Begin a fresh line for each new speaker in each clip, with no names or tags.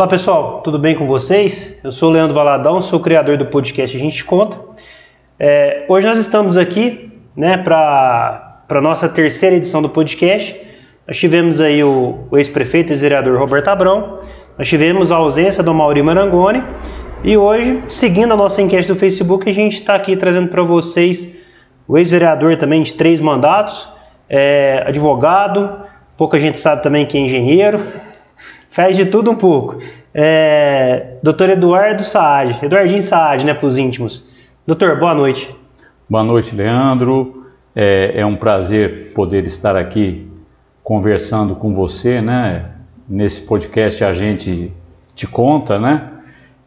Olá pessoal, tudo bem com vocês? Eu sou o Leandro Valadão, sou criador do podcast A Gente Conta. É, hoje nós estamos aqui né, para a nossa terceira edição do podcast. Nós tivemos aí o, o ex-prefeito e ex-vereador Roberto Abrão, nós tivemos a ausência do Mauri Marangoni e hoje, seguindo a nossa enquete do Facebook, a gente está aqui trazendo para vocês o ex-vereador também de três mandatos, é, advogado, pouca gente sabe também que é engenheiro, faz de tudo um pouco. É, Doutor Eduardo Saad, Eduardinho Saad, né, para os íntimos. Doutor, boa noite.
Boa noite, Leandro. É, é, um prazer poder estar aqui conversando com você, né? Nesse podcast a gente te conta, né?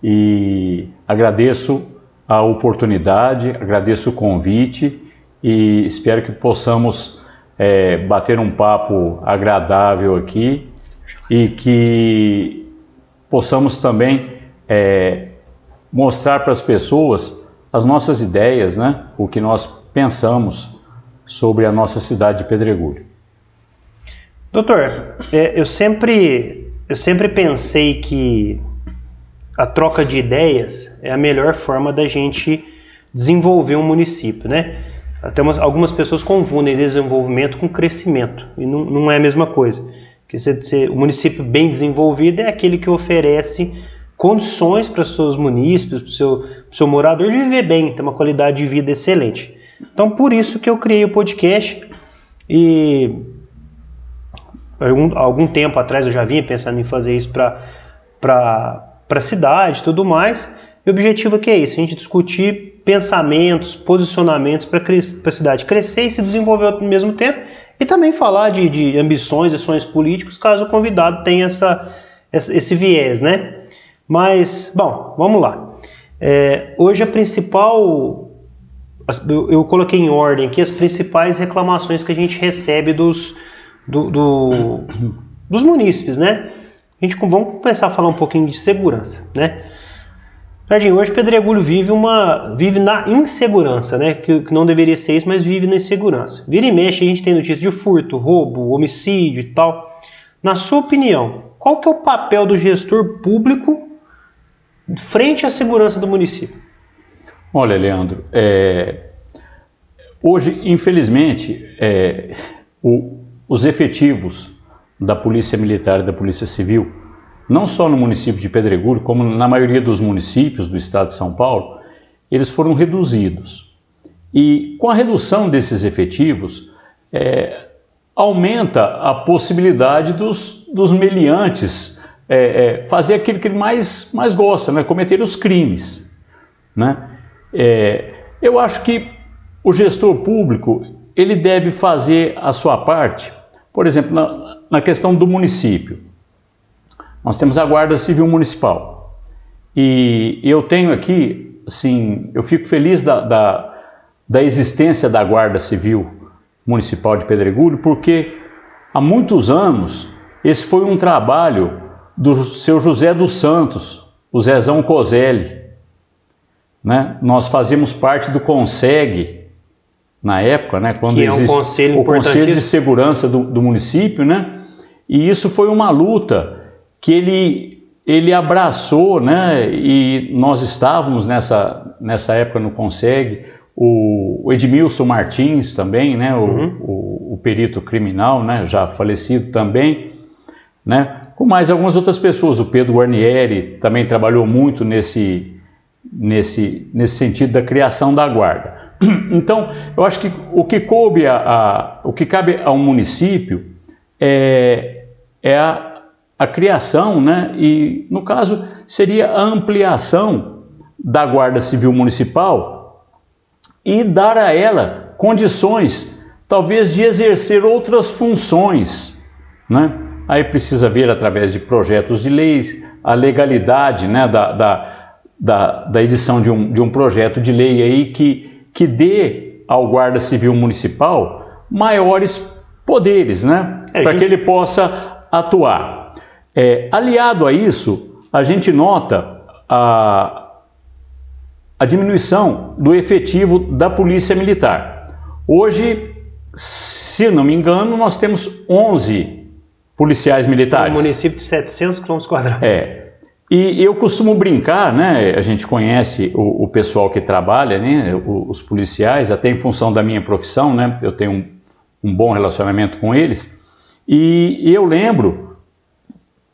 E agradeço a oportunidade, agradeço o convite e espero que possamos é, bater um papo agradável aqui e que possamos também é, mostrar para as pessoas as nossas ideias, né? o que nós pensamos sobre a nossa cidade de Pedregulho.
Doutor, é, eu sempre, eu sempre pensei que a troca de ideias é a melhor forma da gente desenvolver um município, né? Até umas, algumas pessoas confundem desenvolvimento com crescimento, e não, não é a mesma coisa. Que você, o município bem desenvolvido é aquele que oferece condições para seus munícipes, para o seu, seu morador viver bem, ter uma qualidade de vida excelente. Então, por isso que eu criei o podcast e algum, algum tempo atrás eu já vinha pensando em fazer isso para a cidade e tudo mais. E o objetivo aqui é isso, a gente discutir pensamentos, posicionamentos para a cidade crescer e se desenvolver ao mesmo tempo e também falar de, de ambições e sonhos políticos, caso o convidado tenha essa, esse viés, né? Mas, bom, vamos lá. É, hoje a principal, eu, eu, coloquei em ordem aqui as principais reclamações que a gente recebe dos, do, do, dos munícipes, né? A gente, vamos começar a falar um pouquinho de segurança, né? Jardim, hoje Pedregulho vive uma vive na insegurança, né? Que, que, não deveria ser isso, mas vive na insegurança. Vira e mexe, a gente tem notícias de furto, roubo, homicídio e tal. Na sua opinião, qual que é o papel do gestor público frente à segurança do município?
Olha, Leandro, é... hoje, infelizmente, é... o... os efetivos da Polícia Militar e da Polícia Civil não só no município de Pedregulho, como na maioria dos municípios do estado de São Paulo, eles foram reduzidos. E com a redução desses efetivos, é, aumenta a possibilidade dos, dos meliantes é, é, fazer aquilo que ele mais, mais gosta, né? cometer os crimes. Né? É, eu acho que o gestor público ele deve fazer a sua parte, por exemplo, na, na questão do município. Nós temos a Guarda Civil Municipal. E eu tenho aqui, assim, eu fico feliz da, da, da existência da Guarda Civil Municipal de Pedregulho, porque há muitos anos esse foi um trabalho do seu José dos Santos, o Zezão Coselli. Né? Nós fazíamos parte do CONSEG, na época, né, quando
que é um conselho
o Conselho de Segurança do, do município, né? e isso foi uma luta que ele, ele abraçou, né, e nós estávamos nessa, nessa época no Conseg, o, Edmilson Martins também, né, o, uhum. o, o, perito criminal, né, já falecido também, né, com mais algumas outras pessoas, o Pedro Guarnieri também trabalhou muito nesse, nesse, nesse sentido da criação da guarda. Então, eu acho que o que coube a, a o que cabe a um município é, é a a criação, né, e no caso seria a ampliação da Guarda Civil Municipal e dar a ela condições, talvez, de exercer outras funções. Né? Aí precisa ver através de projetos de leis a legalidade né, da, da, da, da edição de um, de um projeto de lei aí que, que dê ao Guarda Civil Municipal maiores poderes, né? É, para que ele possa atuar. É, aliado a isso, a gente nota a, a diminuição do efetivo da Polícia Militar. Hoje, se não me engano, nós temos 11 policiais militares.
Um município de 700 km quadrados.
É. E eu costumo brincar, né? A gente conhece o, o pessoal que trabalha, né? Os policiais, até em função da minha profissão, né? Eu tenho um, um bom relacionamento com eles. E, e eu lembro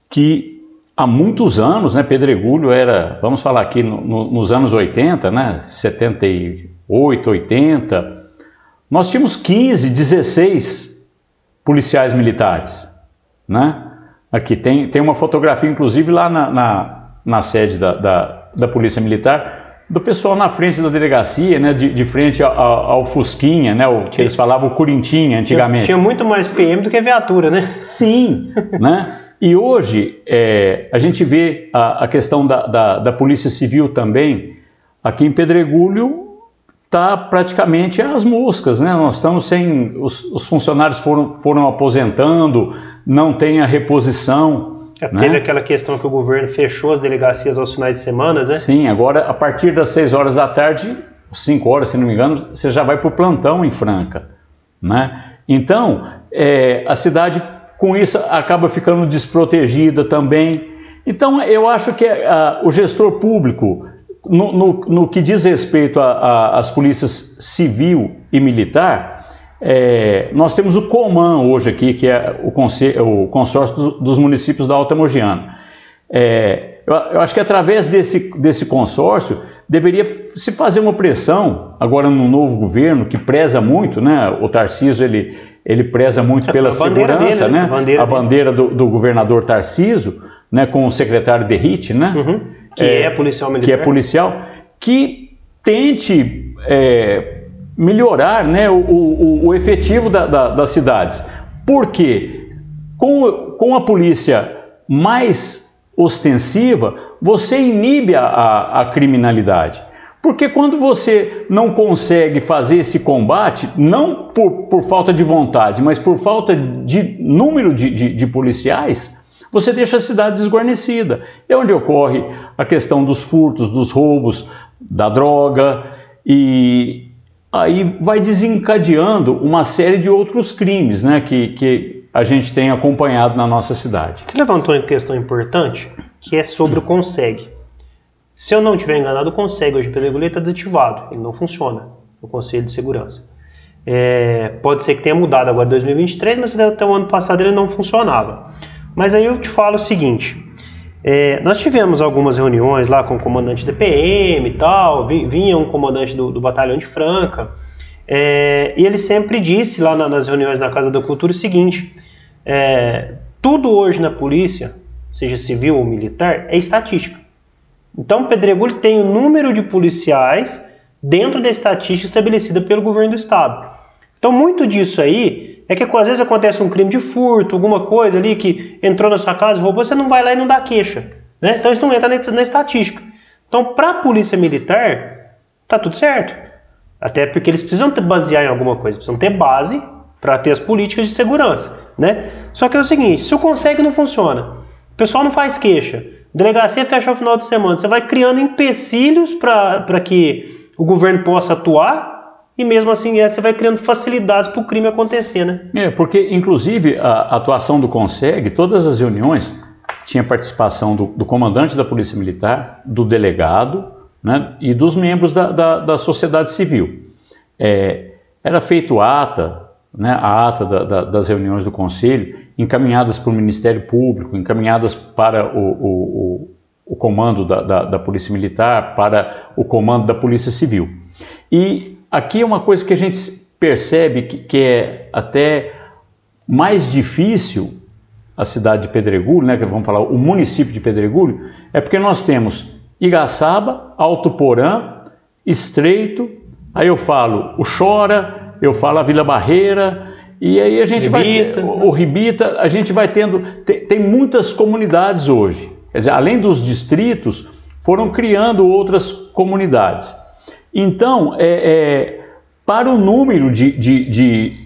que há muitos anos, né? Pedregulho era, vamos falar aqui no, no, nos anos 80, né? 78, 80. Nós tínhamos 15, 16 policiais militares, né? Aqui tem, tem uma fotografia, inclusive, lá na, na, na sede da, da, da, Polícia Militar, do pessoal na frente da delegacia, né, de, de frente ao, ao, Fusquinha, né, o que eles falavam o Curintinha antigamente.
Tinha, tinha, muito mais PM do que viatura, né?
Sim, né? E hoje é, a gente vê a, a questão da, da, da Polícia Civil também, aqui em Pedregulho, está praticamente às moscas, né? Nós estamos sem. Os, os, funcionários foram, foram aposentando, não tem a reposição.
É, né? Teve aquela questão que o governo fechou as delegacias aos finais de semana, né?
Sim, agora a partir das 6 horas da tarde, 5 horas, se não me engano, você já vai para o plantão em Franca. Né? Então, é, a cidade com isso acaba ficando desprotegida também. Então, eu acho que a, o gestor público no, no, no, que diz respeito às polícias civil e militar, é, nós temos o COMAN hoje aqui, que é o, o consórcio dos municípios da Alta Mogiana. É, eu, eu, acho que através desse, desse consórcio deveria se fazer uma pressão, agora no novo governo, que preza muito, né? o Tarciso ele, ele preza muito é, pela segurança, dele, né? A bandeira, a bandeira do, do, governador Tarciso, né? com o secretário Derrite, né?
Uhum que é, é policial militar.
Que é policial, que tente é, melhorar né, o, o, o efetivo da, da, das cidades. Por quê? Com, com a polícia mais ostensiva, você inibe a, a, a criminalidade. Porque quando você não consegue fazer esse combate, não por, por falta de vontade, mas por falta de número de, de, de policiais, você deixa a cidade desguarnecida. É onde ocorre a questão dos furtos, dos roubos, da droga e aí vai desencadeando uma série de outros crimes né, que, que a gente tem acompanhado na nossa cidade.
Você levantou uma questão importante que é sobre o CONSEG. Se eu não estiver enganado, o CONSEG hoje pelo está desativado, ele não funciona no Conselho de Segurança. É, pode ser que tenha mudado agora em 2023, mas até o ano passado ele não funcionava. Mas aí eu te falo o seguinte: é, nós tivemos algumas reuniões lá com o comandante da PM e tal, vinha um comandante do, do batalhão de Franca, é, e ele sempre disse lá na, nas reuniões da Casa da Cultura o seguinte: é, tudo hoje na polícia, seja civil ou militar, é estatística. Então, Pedregulho tem o número de policiais dentro da estatística estabelecida pelo governo do estado. Então, muito disso aí é que às vezes acontece um crime de furto, alguma coisa ali que entrou na sua casa, roubou, você não vai lá e não dá queixa. Né? Então isso não entra na, estatística. Então, para a polícia militar, tá tudo certo. Até porque eles precisam basear em alguma coisa, precisam ter base para ter as políticas de segurança. Né? Só que é o seguinte: se o consegue não funciona, o pessoal não faz queixa, delegacia fecha ao final de semana, você vai criando empecilhos para que o governo possa atuar e mesmo assim é, você vai criando facilidades para o crime acontecer, né?
É, porque inclusive a atuação do CONSEG, todas as reuniões, tinha participação do, do comandante da Polícia Militar, do delegado né, e dos membros da, da, da sociedade civil. É, era feito ata, né, a ata da, das reuniões do Conselho, encaminhadas para o Ministério Público, encaminhadas para o, o, o, o comando da, da, da Polícia Militar, para o comando da Polícia Civil. E aqui é uma coisa que a gente percebe que, que é até mais difícil a cidade de Pedregulho, né, que vamos falar o município de Pedregulho, é porque nós temos Igaçaba, Alto Porã, Estreito, aí eu falo o Chora, eu falo a Vila Barreira, e aí a gente Ribita, vai o, o Ribita, a gente vai tendo tem, tem, muitas comunidades hoje. Quer dizer, além dos distritos, foram criando outras comunidades. Então, é, é, para o número de, de, de,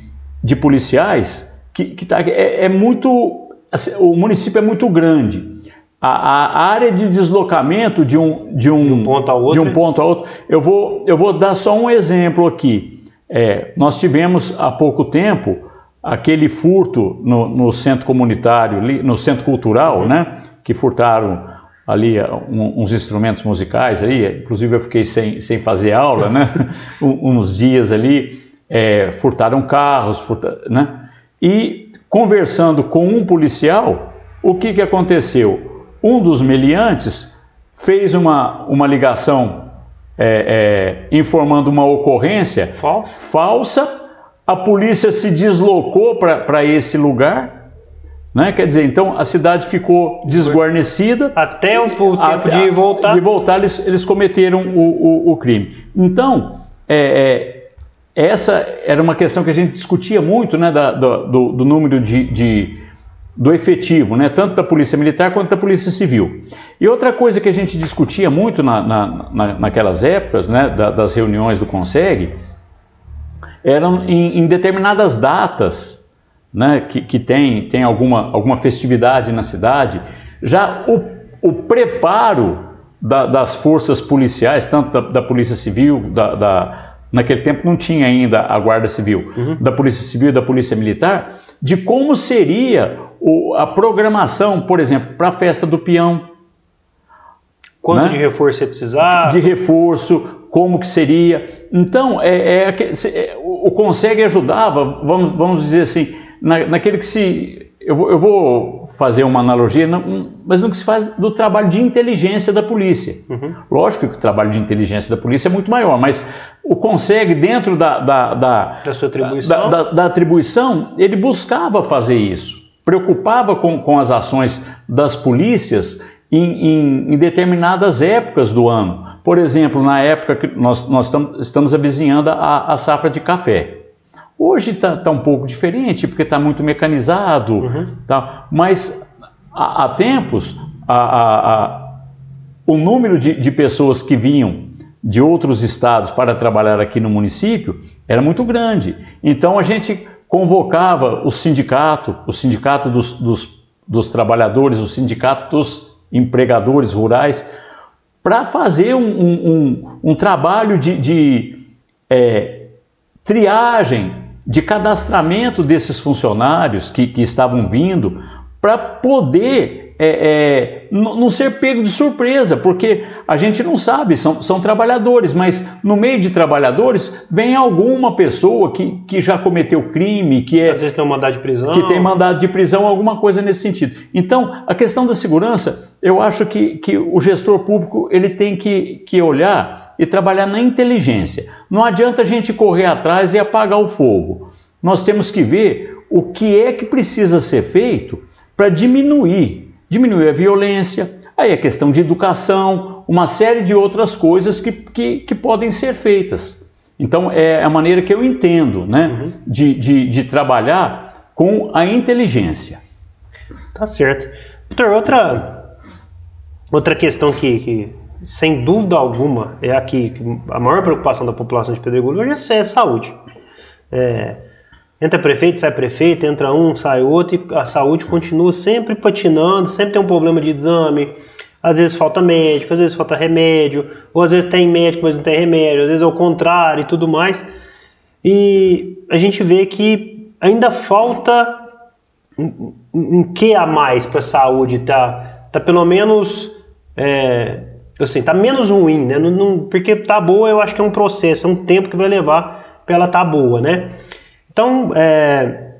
de policiais, que, que tá, é, é, muito. Assim, o município é muito grande. A, a, área de deslocamento de um, de um, de um, ponto, a outro, de um ponto a outro. Eu vou, eu vou dar só um exemplo aqui. É, nós tivemos há pouco tempo aquele furto no, no centro comunitário, no centro cultural, né? Que furtaram ali um, uns instrumentos musicais aí, inclusive eu fiquei sem, sem fazer aula, né? uns dias ali, é, furtaram carros, furta, né? E conversando com um policial, o que, que aconteceu? Um dos meliantes fez uma, uma ligação é, é, informando uma ocorrência
falsa.
falsa, a polícia se deslocou para esse lugar, né? Quer dizer, então a cidade ficou desguarnecida.
Até o, o tempo de voltar.
De voltar, eles, eles cometeram o, o, o crime. Então, é, é, essa era uma questão que a gente discutia muito, né? Da, do, do, número de, de, do efetivo, né? Tanto da Polícia Militar quanto da Polícia Civil. E outra coisa que a gente discutia muito na, na, na naquelas épocas, né? Da, das reuniões do CONSEG, eram em, em determinadas datas né, que, que tem, tem alguma, alguma festividade na cidade, já o, o preparo da, das forças policiais, tanto da, da Polícia Civil, da, da, naquele tempo não tinha ainda a Guarda Civil, uhum. da Polícia Civil e da Polícia Militar, de como seria o, a programação, por exemplo, para a festa do peão.
Quanto né? de reforço você precisar?
De reforço, como que seria. Então, é, é, é o Consegue ajudava, vamos, vamos dizer assim, na, naquele que se. Eu vou, eu vou, fazer uma analogia, mas no que se faz do trabalho de inteligência da polícia. Uhum. Lógico que o trabalho de inteligência da polícia é muito maior, mas o consegue, dentro da, da, da,
da sua atribuição,
da, da, atribuição, ele buscava fazer isso, preocupava com, com as ações das polícias em, em, em determinadas épocas do ano. Por exemplo, na época que nós, nós estamos avizinhando a, a safra de café. Hoje está tá um pouco diferente, porque está muito mecanizado, uhum. tá? mas há, há tempos a, a, a, o número de, de pessoas que vinham de outros estados para trabalhar aqui no município era muito grande. Então a gente convocava o sindicato, o sindicato dos, dos, dos trabalhadores, o sindicato dos empregadores rurais, para fazer um, um, um, um, trabalho de, de é, triagem de cadastramento desses funcionários que, que estavam vindo para poder é, é, não ser pego de surpresa, porque a gente não sabe, são, são trabalhadores, mas no meio de trabalhadores vem alguma pessoa que, que já cometeu crime, que é.
Às vezes tem um mandado de prisão.
Que tem mandado de prisão, alguma coisa nesse sentido. Então, a questão da segurança, eu acho que, que o gestor público ele tem que, que olhar e trabalhar na inteligência. Não adianta a gente correr atrás e apagar o fogo. Nós temos que ver o que é que precisa ser feito para diminuir, diminuir a violência, aí a questão de educação, uma série de outras coisas que, que, que podem ser feitas. Então é a maneira que eu entendo né, uhum. de, de, de trabalhar com a inteligência.
Tá certo. Doutor, outra, outra questão que, que sem dúvida alguma, é aqui a maior preocupação da população de Pedregulho hoje é saúde. É, entra prefeito, sai prefeito, entra um, sai outro, e a saúde continua sempre patinando, sempre tem um problema de exame, às vezes falta médico, às vezes falta remédio, ou às vezes tem médico, mas não tem remédio, às vezes é o contrário e tudo mais. E a gente vê que ainda falta um, um que a mais para a saúde, tá, tá pelo menos é, assim, tá menos ruim, né? Não, não, porque tá boa, eu acho que é um processo, é um tempo que vai levar para ela tá boa, né? Então, é,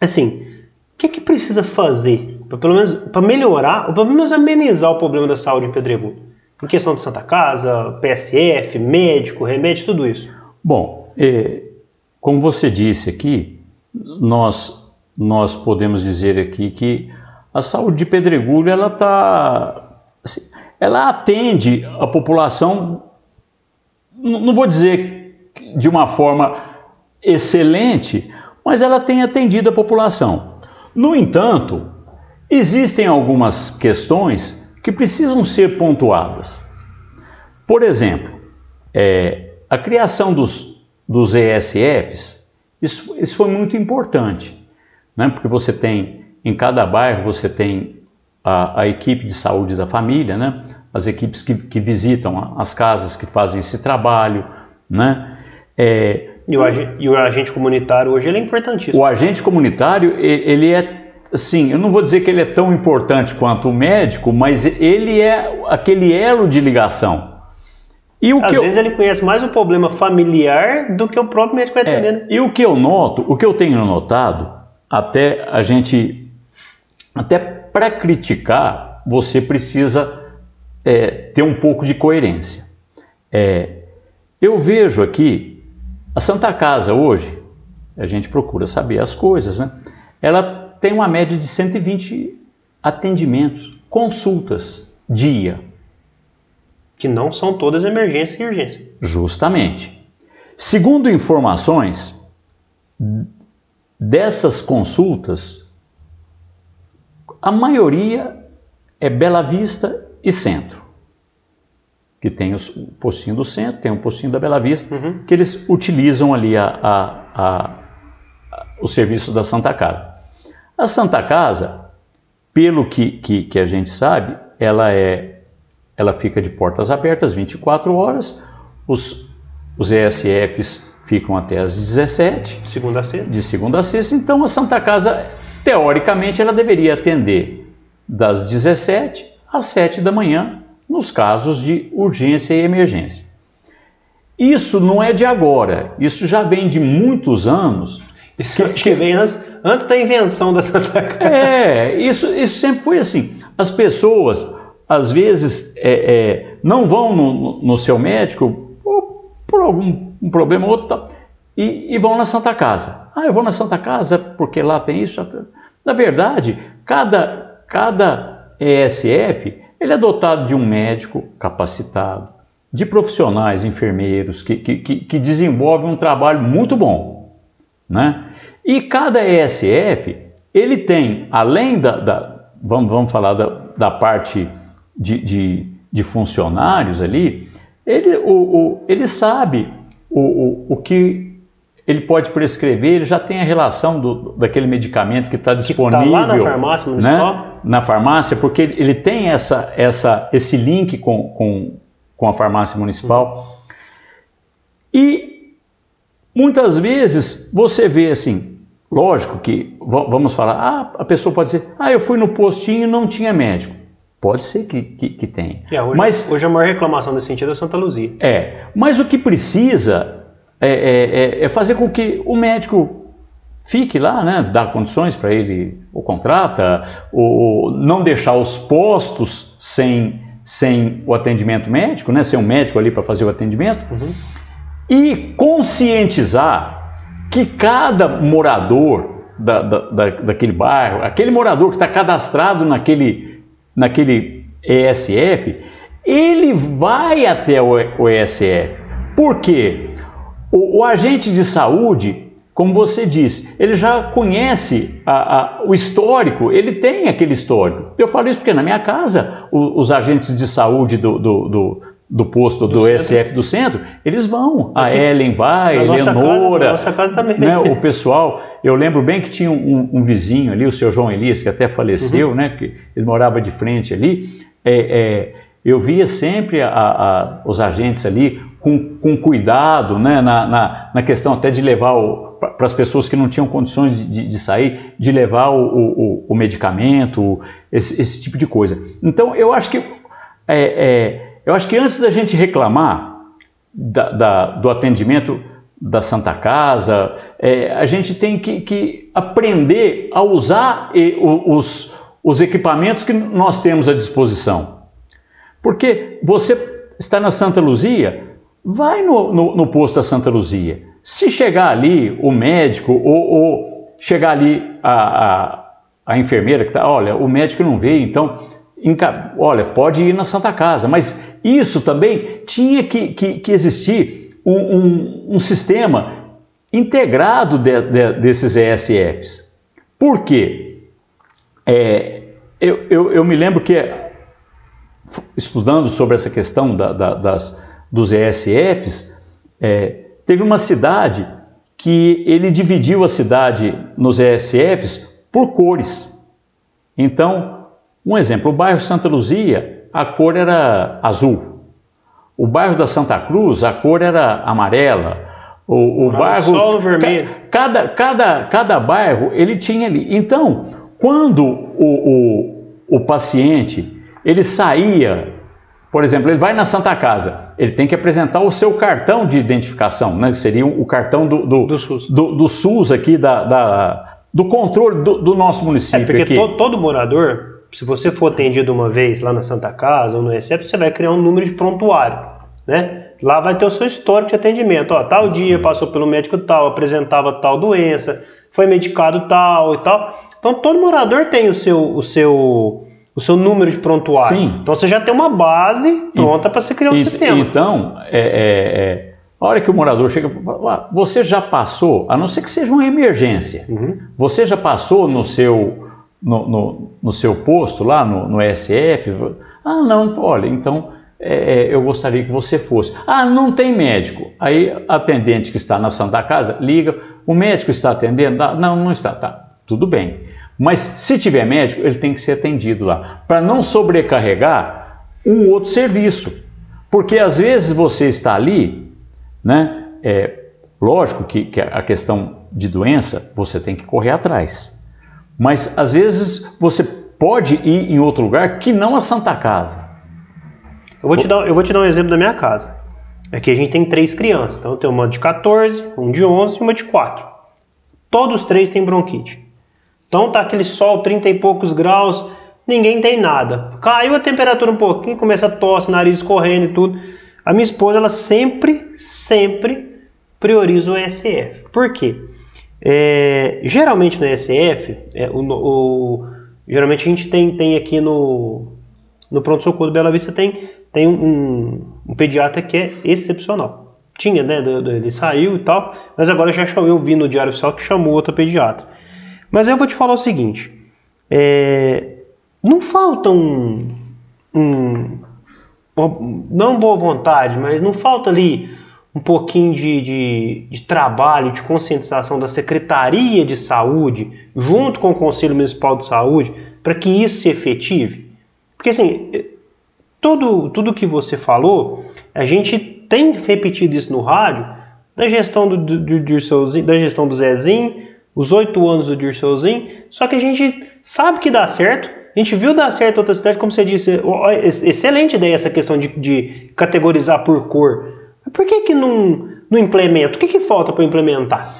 assim, o que, que precisa fazer para pelo menos para melhorar, ou pelo menos amenizar o problema da saúde em Pedregulho? Em questão de Santa Casa, PSF, médico, remédio, tudo isso.
Bom, é, como você disse aqui, nós nós podemos dizer aqui que a saúde de Pedregulho ela está assim, ela atende a população, não vou dizer de uma forma excelente, mas ela tem atendido a população. No entanto, existem algumas questões que precisam ser pontuadas. Por exemplo, é, a criação dos, dos ESFs, isso, isso foi muito importante, né? porque você tem, em cada bairro, você tem a, a equipe de saúde da família, né? As equipes que, que visitam as casas que fazem esse trabalho. Né?
É, e, o agente, e o agente comunitário hoje ele é importantíssimo.
O agente comunitário ele é sim, eu não vou dizer que ele é tão importante quanto o médico, mas ele é aquele elo de ligação.
E o Às que vezes eu... ele conhece mais o problema familiar do que o próprio médico vai atender. É,
e o que eu noto, o que eu tenho notado, até a gente, até para criticar, você precisa é, ter um pouco de coerência. É, eu vejo aqui a Santa Casa hoje, a gente procura saber as coisas, né? Ela tem uma média de 120 atendimentos, consultas dia.
Que não são todas emergência e urgência.
Justamente. Segundo informações, dessas consultas, a maioria é Bela Vista e Centro que tem o postinho do centro, tem o postinho da Bela Vista, uhum. que eles utilizam ali a, a, a, a, o serviço da Santa Casa. A Santa Casa, pelo que, que, que, a gente sabe, ela, é, ela fica de portas abertas 24 horas, os, os ESFs ficam até as 17.
Segunda a sexta.
De segunda a sexta, então a Santa Casa, teoricamente, ela deveria atender das 17 às 7 da manhã, nos casos de urgência e emergência. Isso não é de agora, isso já vem de muitos anos.
Isso que, acho que vem antes, antes da invenção da Santa Casa.
É, isso, isso sempre foi assim. As pessoas, às vezes, é, é, não vão no, no, seu médico por, por algum um problema ou outro e, e vão na Santa Casa. Ah, eu vou na Santa Casa porque lá tem isso. Na verdade, cada, cada ESF ele é dotado de um médico capacitado, de profissionais, enfermeiros, que, que, que desenvolvem um trabalho muito bom. Né? E cada ESF, ele tem, além da, da vamos, vamos falar da, da parte de, de, de, funcionários ali, ele, o, o, ele sabe o, o, o que ele pode prescrever, ele já tem a relação do, daquele medicamento que está disponível. Que tá lá
na farmácia municipal? Né?
Na farmácia, porque ele tem essa, essa, esse link com, com, com a farmácia municipal. E muitas vezes você vê assim, lógico que vamos falar, ah, a pessoa pode dizer, ah, eu fui no postinho e não tinha médico. Pode ser que, que, que tenha.
É, hoje, mas, hoje a maior reclamação nesse sentido é Santa Luzia.
É, mas o que precisa é, é, é, é fazer com que o médico fique lá, né, dar condições para ele, ou contrata, ou não deixar os postos sem, sem o atendimento médico, né, sem um médico ali para fazer o atendimento, uhum. e conscientizar que cada morador da, da, da, daquele bairro, aquele morador que está cadastrado naquele, naquele ESF, ele vai até o, o ESF. Por quê? O, o agente de saúde, como você disse, ele já conhece a, a, o histórico, ele tem aquele histórico. Eu falo isso porque na minha casa, o, os agentes de saúde do, do, do, do posto do, do ESF do centro, eles vão. A Ellen vai, a Eleonora.
Nossa casa também.
Né, o pessoal, eu lembro bem que tinha um, um, vizinho ali, o seu João Elias, que até faleceu, uhum. né? Que ele morava de frente ali. É, é, eu via sempre a, a, os agentes ali com, com cuidado, né, na, na, na, questão até de levar para as pessoas que não tinham condições de, de sair, de levar o, o, o medicamento, esse, esse, tipo de coisa. Então eu acho que é, é, eu acho que antes da gente reclamar da, da, do atendimento da Santa Casa, é, a gente tem que, que aprender a usar os, os equipamentos que nós temos à disposição. Porque você está na Santa Luzia, vai no, no, no, posto da Santa Luzia. Se chegar ali o médico ou, ou chegar ali a, a, a enfermeira que está, olha, o médico não veio, então, olha, pode ir na Santa Casa. Mas isso também tinha que, que, que existir um, um, um, sistema integrado de, de, desses ESFs. Por quê? É, eu, eu, eu, me lembro que, estudando sobre essa questão da, da, das dos ESFs, é, teve uma cidade que ele dividiu a cidade nos ESFs por cores. Então, um exemplo, o bairro Santa Luzia, a cor era azul. O bairro da Santa Cruz, a cor era amarela. O, o bairro
Sol vermelho.
Cada, cada, cada bairro ele tinha ali. Então, quando o, o, o paciente ele saía, por exemplo, ele vai na Santa Casa, ele tem que apresentar o seu cartão de identificação, né? que seria o cartão do, do, do, SUS. do, do SUS aqui, da, da do controle do, do, nosso município. É
porque. To, todo morador, se você for atendido uma vez lá na Santa Casa ou no RECEP, você vai criar um número de prontuário, né? Lá vai ter o seu histórico de atendimento. Ó, tal dia passou pelo médico tal, apresentava tal doença, foi medicado tal e tal. Então todo morador tem o seu, o seu, o seu número de prontuário. Sim. Então você já tem uma base pronta para você criar um
e,
sistema.
Então, é, é, é, a hora que o morador chega, você já passou, a não ser que seja uma emergência, uhum. você já passou no seu, no, no, no seu posto lá no, no SF? Ah, não, olha, então é, é, eu gostaria que você fosse. Ah, não tem médico. Aí a atendente que está na Santa Casa liga, o médico está atendendo? Ah, não, não está. Tá, tudo bem. Mas se tiver médico, ele tem que ser atendido lá, para não sobrecarregar um outro serviço. Porque às vezes você está ali, né? É, lógico que, que a questão de doença você tem que correr atrás. Mas às vezes você pode ir em outro lugar que não a Santa Casa.
Eu vou, te dar, eu vou te dar um exemplo da minha casa. Aqui a gente tem três crianças. Então eu tenho uma de 14, um de 11 e uma de 4. Todos os três têm bronquite. Então tá aquele sol, 30 e poucos graus, ninguém tem nada. Caiu a temperatura um pouquinho, começa a tosse, nariz correndo e tudo. A minha esposa, ela sempre, sempre prioriza o ESF. Por quê? É, geralmente no ESF, é, o, o, geralmente a gente tem, tem aqui no, no pronto-socorro do Bela Vista tem, tem um, um, pediatra que é excepcional. Tinha, né? Ele saiu e tal, mas agora já chamou, eu vi no Diário Oficial que chamou outro pediatra. Mas eu vou te falar o seguinte: é, não falta um, um, Não boa vontade, mas não falta ali um pouquinho de, de, de, trabalho, de conscientização da Secretaria de Saúde, junto com o Conselho Municipal de Saúde, para que isso se efetive? Porque assim, tudo, tudo que você falou, a gente tem repetido isso no rádio, da gestão do, do, do Dirceuzinho, da gestão do Zezinho, os oito anos do Dirceuzinho, só que a gente sabe que dá certo, a gente viu dar certo outra cidade, como você disse, excelente ideia essa questão de, de categorizar por cor. Por que que não, não implementa? O que que falta para implementar?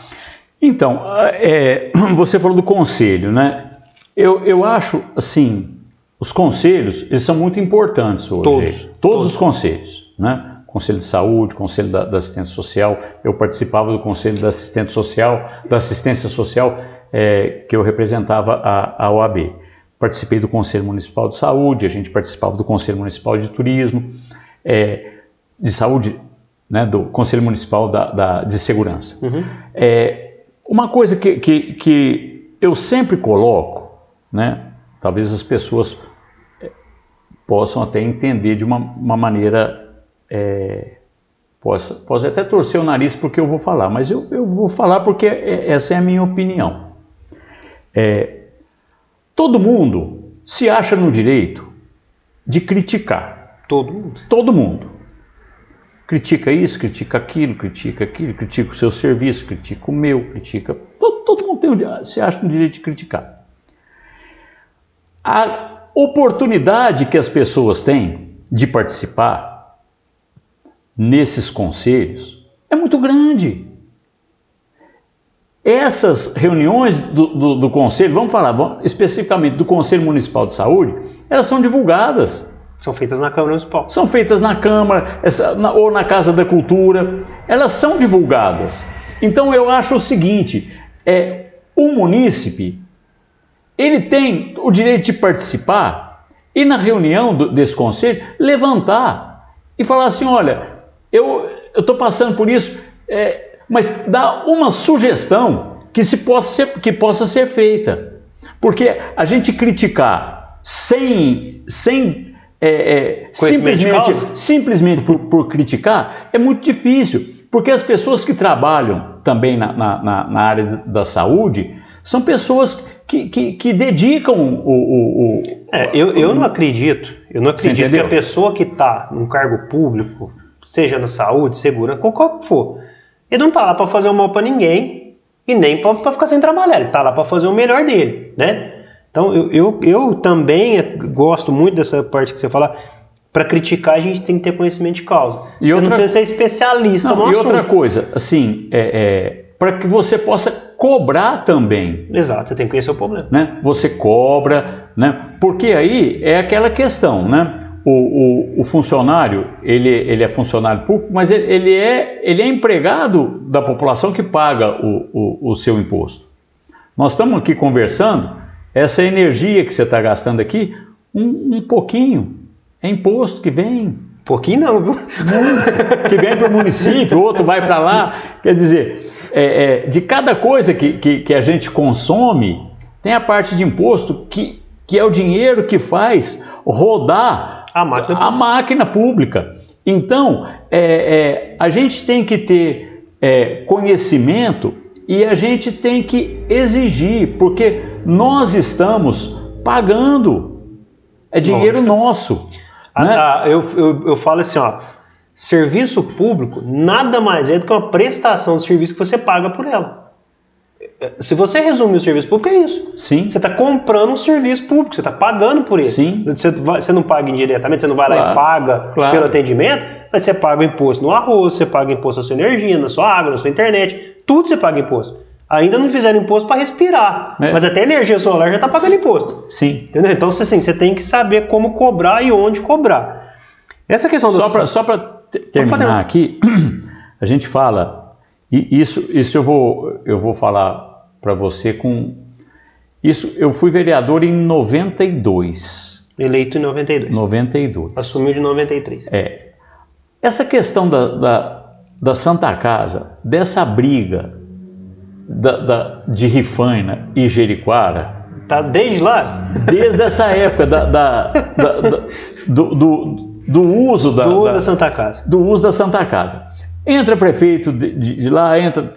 Então, é, você falou do conselho, né? Eu, eu acho, assim, os conselhos, eles são muito importantes hoje.
Todos.
Todos, todos. os conselhos, né? Conselho de Saúde, Conselho da, da, Assistência Social. Eu participava do Conselho da Assistência Social, da Assistência Social, é, que eu representava a, a OAB. Participei do Conselho Municipal de Saúde, a gente participava do Conselho Municipal de Turismo, é, de Saúde, né, do Conselho Municipal da, da de Segurança. Uhum. É, uma coisa que, que, que eu sempre coloco, né, talvez as pessoas eh, possam até entender de uma, uma maneira. É, possa, posso até torcer o nariz porque eu vou falar, mas eu, eu vou falar porque é, essa é a minha opinião. É, todo mundo se acha no direito de criticar.
Todo mundo.
Todo mundo. Critica isso, critica aquilo, critica aquilo, critica o seu serviço, critica o meu, critica. Todo, todo mundo tem, se acha no direito de criticar. A oportunidade que as pessoas têm de participar nesses conselhos é muito grande. Essas reuniões do, do, do conselho, vamos falar vamos, especificamente do Conselho Municipal de Saúde, elas são divulgadas.
São feitas na Câmara Municipal.
São feitas na Câmara essa, na, ou na Casa da Cultura. Elas são divulgadas. Então eu acho o seguinte: é, o munícipe ele tem o direito de participar e na reunião do, desse conselho levantar e falar assim, olha, eu estou passando por isso, é, mas dá uma sugestão que, se possa ser, que possa ser feita. Porque a gente criticar sem, sem é, é, simplesmente, simplesmente por, por, criticar é muito difícil, porque as pessoas que trabalham também na, na, na área da saúde são pessoas que, que, que dedicam o. o,
o é, eu, eu não acredito. Eu não acredito que a pessoa que está num cargo público, seja na saúde, segurança, qualquer que for, ele não está lá para fazer um mal para ninguém e nem para ficar sem trabalhar. Ele está lá para fazer o melhor dele, né? Então, eu, eu, eu também gosto muito dessa parte que você fala. Para criticar, a gente tem que ter conhecimento de causa.
E
você
outra-
não precisa ser especialista
Não,
no
e
assunto.
outra coisa, assim, é, é, para que você possa cobrar também,
Exato, você tem que conhecer o problema.
né? Você cobra, né? Porque aí é aquela questão, né? O, o, o funcionário, ele, ele é funcionário público, mas ele, ele, é, ele é empregado da população que paga o, o, o seu imposto. Nós estamos aqui conversando, essa energia que você está gastando aqui, um, um pouquinho é imposto que vem
Pouquinho não, viu?
que vem para o município, outro vai para lá. Quer dizer, é, é, de cada coisa que, que, que a gente consome, tem a parte de imposto que, que é o dinheiro que faz rodar
A máquina
a máquina pública. Então, é, é, a gente tem que ter é, conhecimento e a gente tem que exigir, porque nós estamos pagando. É dinheiro
Lógico.
nosso.
A-
né?
a- eu, eu, eu falo assim, ó. Serviço público nada mais é do que uma prestação de serviço que você paga por ela. Se você resumir o serviço público, é isso.
Sim.
Você está comprando um serviço público, você está pagando por ele.
Sim.
Você, você não paga indiretamente, você não vai lá
Claro,
e paga
claro.
pelo atendimento, mas você paga o imposto no arroz, você paga imposto na sua energia, na sua água, na sua internet, tudo você paga imposto. Ainda não fizeram imposto para respirar,
É.
mas até energia solar já está pagando imposto.
Sim.
Entendeu? Então, assim, você tem que saber como cobrar e onde cobrar. Essa questão do
Só para terminar. aqui, a gente fala, e isso, isso eu, vou, eu vou falar para você com. Isso, eu fui vereador em 92.
eleito em 92,
92.
assumiu de 93.
É. Essa questão da, da, da Santa Casa, dessa briga da, da- de Rifaina e Jeriquara,
Tá desde lá
desde essa época da, da- da- da- do, do, do uso da,
do uso
da-
Santa Casa.
do uso da Santa Casa. Entra prefeito de, de- de lá, entra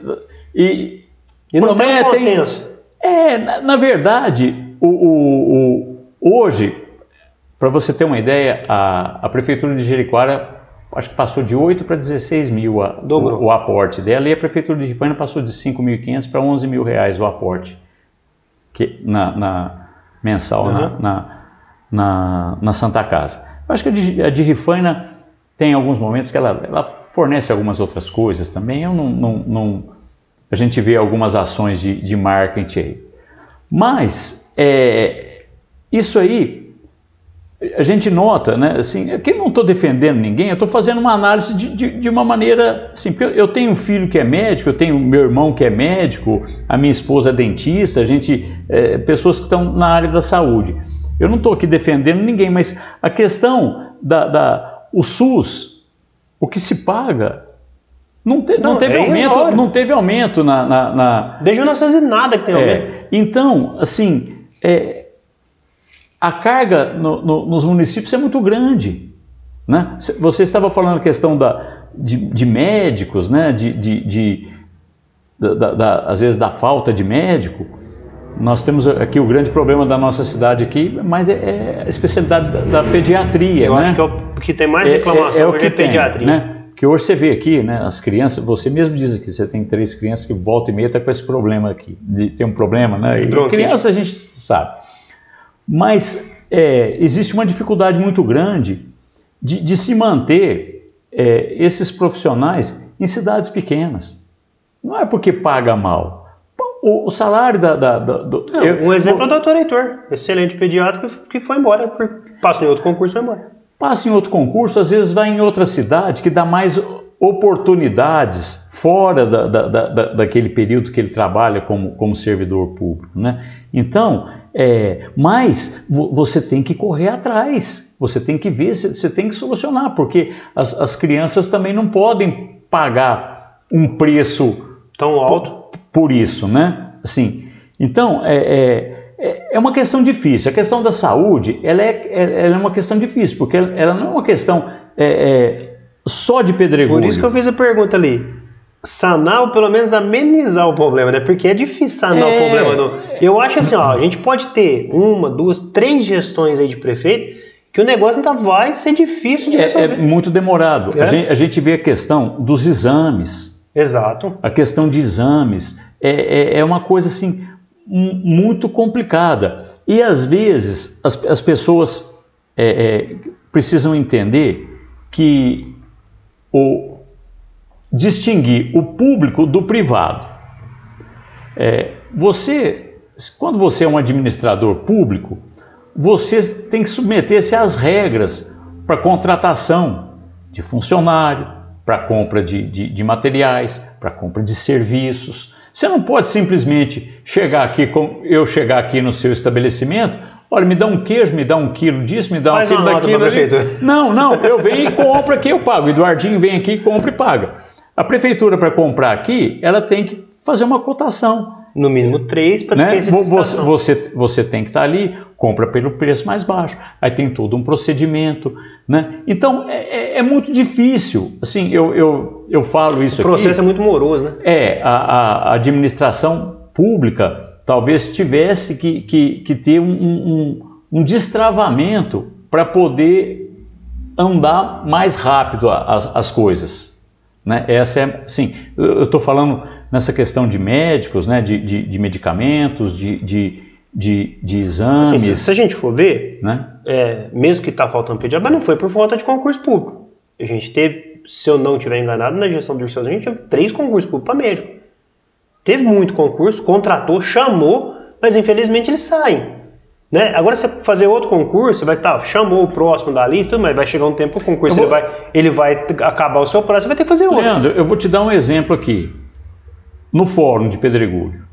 e
E não tem um
prometem-
consenso.
É, na, na verdade, o, o- o- hoje, para você ter uma ideia, a, a prefeitura de Jericoara acho que passou de 8 para 16 mil a- o, o aporte dela e a prefeitura de Rifaina passou de 5.500 para 11 mil reais o aporte que, na, na- mensal na,
Uhum.
na, na, na Santa Casa. Eu acho que a de, a de Rifaina tem alguns momentos que ela, ela fornece algumas outras coisas também. Eu não, não, não- a gente vê algumas ações de, de marketing aí. Mas é, isso aí a gente nota, né? Assim, aqui eu não estou defendendo ninguém, eu estou fazendo uma análise de, de, de uma maneira assim. porque Eu, eu tenho um filho que é médico, eu tenho meu irmão que é médico, a minha esposa é dentista, a gente, é, pessoas que estão na área da saúde. Eu não estou aqui defendendo ninguém, mas a questão da, da o SUS, o que se paga, não, te- não
Não,
teve
é
aumento,
irrisório.
não teve aumento na- na- na,
Desde 1900 que tem aumento.
é, então, assim, é, a carga no- no- nos municípios é muito grande. Né? Você estava falando a questão da, de, de médicos, né? de, de- de- da- da- às vezes da falta de médico. Nós temos aqui o grande problema da nossa cidade aqui, mas é, é a especialidade da, da pediatria.
Eu
né?
acho que é o que tem mais reclamação
o
hoje
que
é
tem,
pediatria.
né? Porque hoje você vê aqui, né, as crianças, você mesmo diz aqui, você tem três crianças que volta e meia tá com esse problema aqui, de ter um problema, né? E criança a gente sabe. Mas é, existe uma dificuldade muito grande de, de se manter é, esses profissionais em cidades pequenas. Não é porque paga mal. O, o salário da... da- da- do,
Não,
eu-
um exemplo é o doutor Heitor, excelente pediatra que, que foi embora, por- passou em outro concurso e foi embora.
Passa em outro concurso, às vezes vai em outra cidade que dá mais oportunidades fora da, da- da- da- daquele período que ele trabalha como, como servidor público. Né? Então, é, mas vo- você tem que correr atrás, você tem que ver, você tem que solucionar, porque as, as crianças também não podem pagar um preço
Tão alto.
por isso, né? Assim, então é, é, é- é uma questão difícil. A questão da saúde, ela é, ela é uma questão difícil, porque ela, não é uma questão é, é, só de pedregulho.
Por isso que eu fiz a pergunta ali. Sanar ou pelo menos amenizar o problema, né? Porque é difícil sanar
É.
o problema. Não. Eu acho assim, ó, a gente pode ter uma, duas, três gestões aí de prefeito que o negócio ainda vai ser difícil de
É, é
resolver.
muito demorado.
É?
A, gente, a gente vê a questão dos exames.
Exato.
A questão de exames é, é, é uma coisa assim muito complicada. E às vezes as, as pessoas é, é, precisam entender que o, distinguir o público do privado. É, você, quando você é um administrador público, você tem que submeter-se às regras para contratação de funcionário, para compra de, de, de materiais, para compra de serviços. Você não pode simplesmente chegar aqui, com, eu chegar aqui no seu estabelecimento, olha, me dá um queijo, me dá um quilo disso, me dá
Faz
um quilo daquilo. Ali. Não, não, eu venho e compro aqui, eu pago. O Eduardinho vem aqui, compra e paga. A prefeitura, para comprar aqui, ela tem que fazer uma cotação.
No mínimo três para
né? você, você, você tem que estar tá ali, compra pelo preço mais baixo. Aí tem todo um procedimento. Né? Então é, é, é muito difícil. Assim, eu, eu, eu falo isso
aqui. O processo
aqui,
é muito moroso. Né?
É, a, a administração pública talvez tivesse que, que, que ter um, um, um destravamento para poder andar mais rápido as, as coisas. Né? Essa é, sim, eu estou falando nessa questão de médicos, né, de, de, de medicamentos, de, de, de, de exames. Assim,
se, se, a gente for ver, né? É, mesmo que está faltando pediatra, mas não foi por falta de concurso público. A gente teve, se eu não estiver enganado, na gestão do Ursos, a gente teve três concursos públicos para médico. Teve muito concurso, contratou, chamou, mas infelizmente eles saem. Né? Agora, você fazer outro concurso, vai estar, tá, chamou o próximo da lista, mas vai chegar um tempo que o concurso vou... ele, vai, ele vai acabar o seu prazo, você vai ter que fazer outro.
Leandro, eu vou te dar um exemplo aqui no fórum de Pedregulho.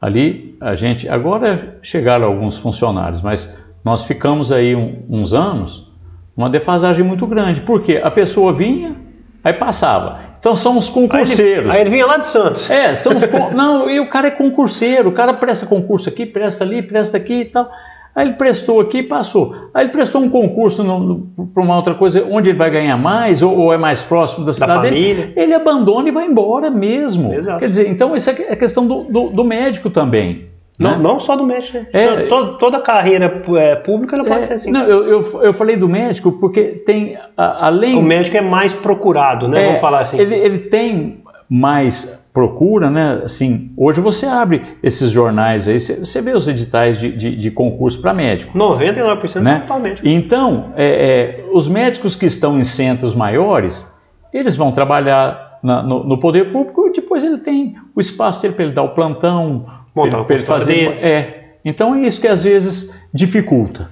Ali a gente, agora chegaram alguns funcionários, mas nós ficamos aí um, uns anos uma defasagem muito grande, porque a pessoa vinha, aí passava. Então são os concurseiros. Aí
ele, aí ele vinha lá de Santos.
É, são os não, e o cara é concurseiro, o cara presta concurso aqui, presta ali, presta aqui e tal. Aí ele prestou aqui e passou. Aí ele prestou um concurso para uma outra coisa, onde ele vai ganhar mais ou, ou é mais próximo da cidade da dele. Ele abandona e vai embora mesmo. Exato. Quer dizer, então isso é, é questão do, do, do médico também.
Não, né? não só do médico. Né? É, toda, toda carreira é, pública ela pode é, ser assim.
Não, eu, eu, eu, falei do médico porque tem, além...
O médico é mais procurado, né?
É,
Vamos falar assim.
Ele, ele tem mais procura, né? Assim, hoje você abre esses jornais aí, você vê os editais de, de, de concurso para médico.
99% né? são para médico.
Então, é, é, os médicos que estão em centros maiores, eles vão trabalhar na, no, no, poder público e depois ele tem o espaço dele para ele dar o plantão, para ele, fazer. É. Então é isso que às vezes dificulta.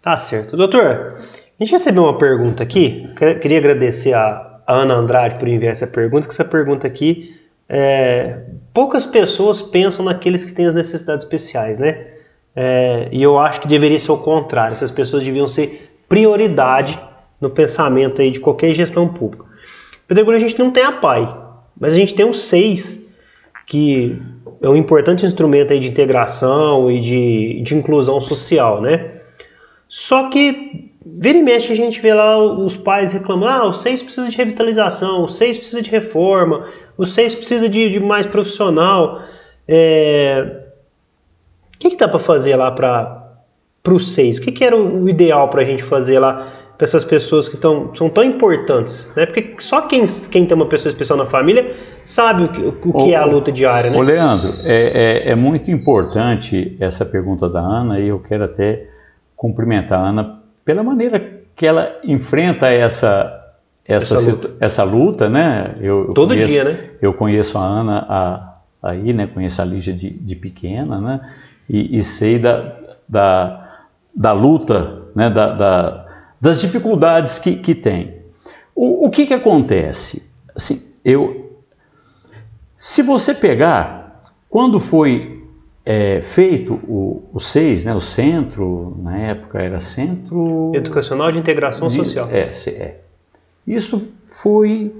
Tá certo. Doutor, a gente recebeu uma pergunta aqui, queria agradecer a, a Ana Andrade por enviar essa pergunta, que essa pergunta aqui é, poucas pessoas pensam naqueles que têm as necessidades especiais, né? É, e eu acho que deveria ser o contrário. Essas pessoas deviam ser prioridade no pensamento aí de qualquer gestão pública. Pedregulho a gente não tem a PAI, mas a gente tem o SEIS, que é um importante instrumento aí de integração e de, de inclusão social, né? Só que vira e mexe a gente vê lá os pais reclamando, ah, o SEIS precisa de revitalização, o SEIS precisa de reforma, o SEIS precisa de, de mais profissional. É... O que, que dá para fazer lá para o SEIS? O que, que era o ideal para a gente fazer lá para essas pessoas que tão, são tão importantes? Né? Porque só quem, quem tem uma pessoa especial na família sabe o que, o que é a luta diária. Né?
Ô Leandro, é, é, é muito importante essa pergunta da Ana e eu quero até cumprimentar a Ana pela maneira que ela enfrenta essa essa, essa, luta. essa luta, né?
Eu, eu Todo
conheço,
dia, né?
Eu conheço a Ana a, aí, né? Conheço a Lígia de, de pequena, né? E, e, sei da, da, da luta, né? Da, da, das dificuldades que, que tem. O, o que que acontece? Assim, eu, se você pegar, quando foi é, feito o, o SEIS, né, o Centro, na época era Centro...
Educacional de Integração de, Social.
É, é. Isso foi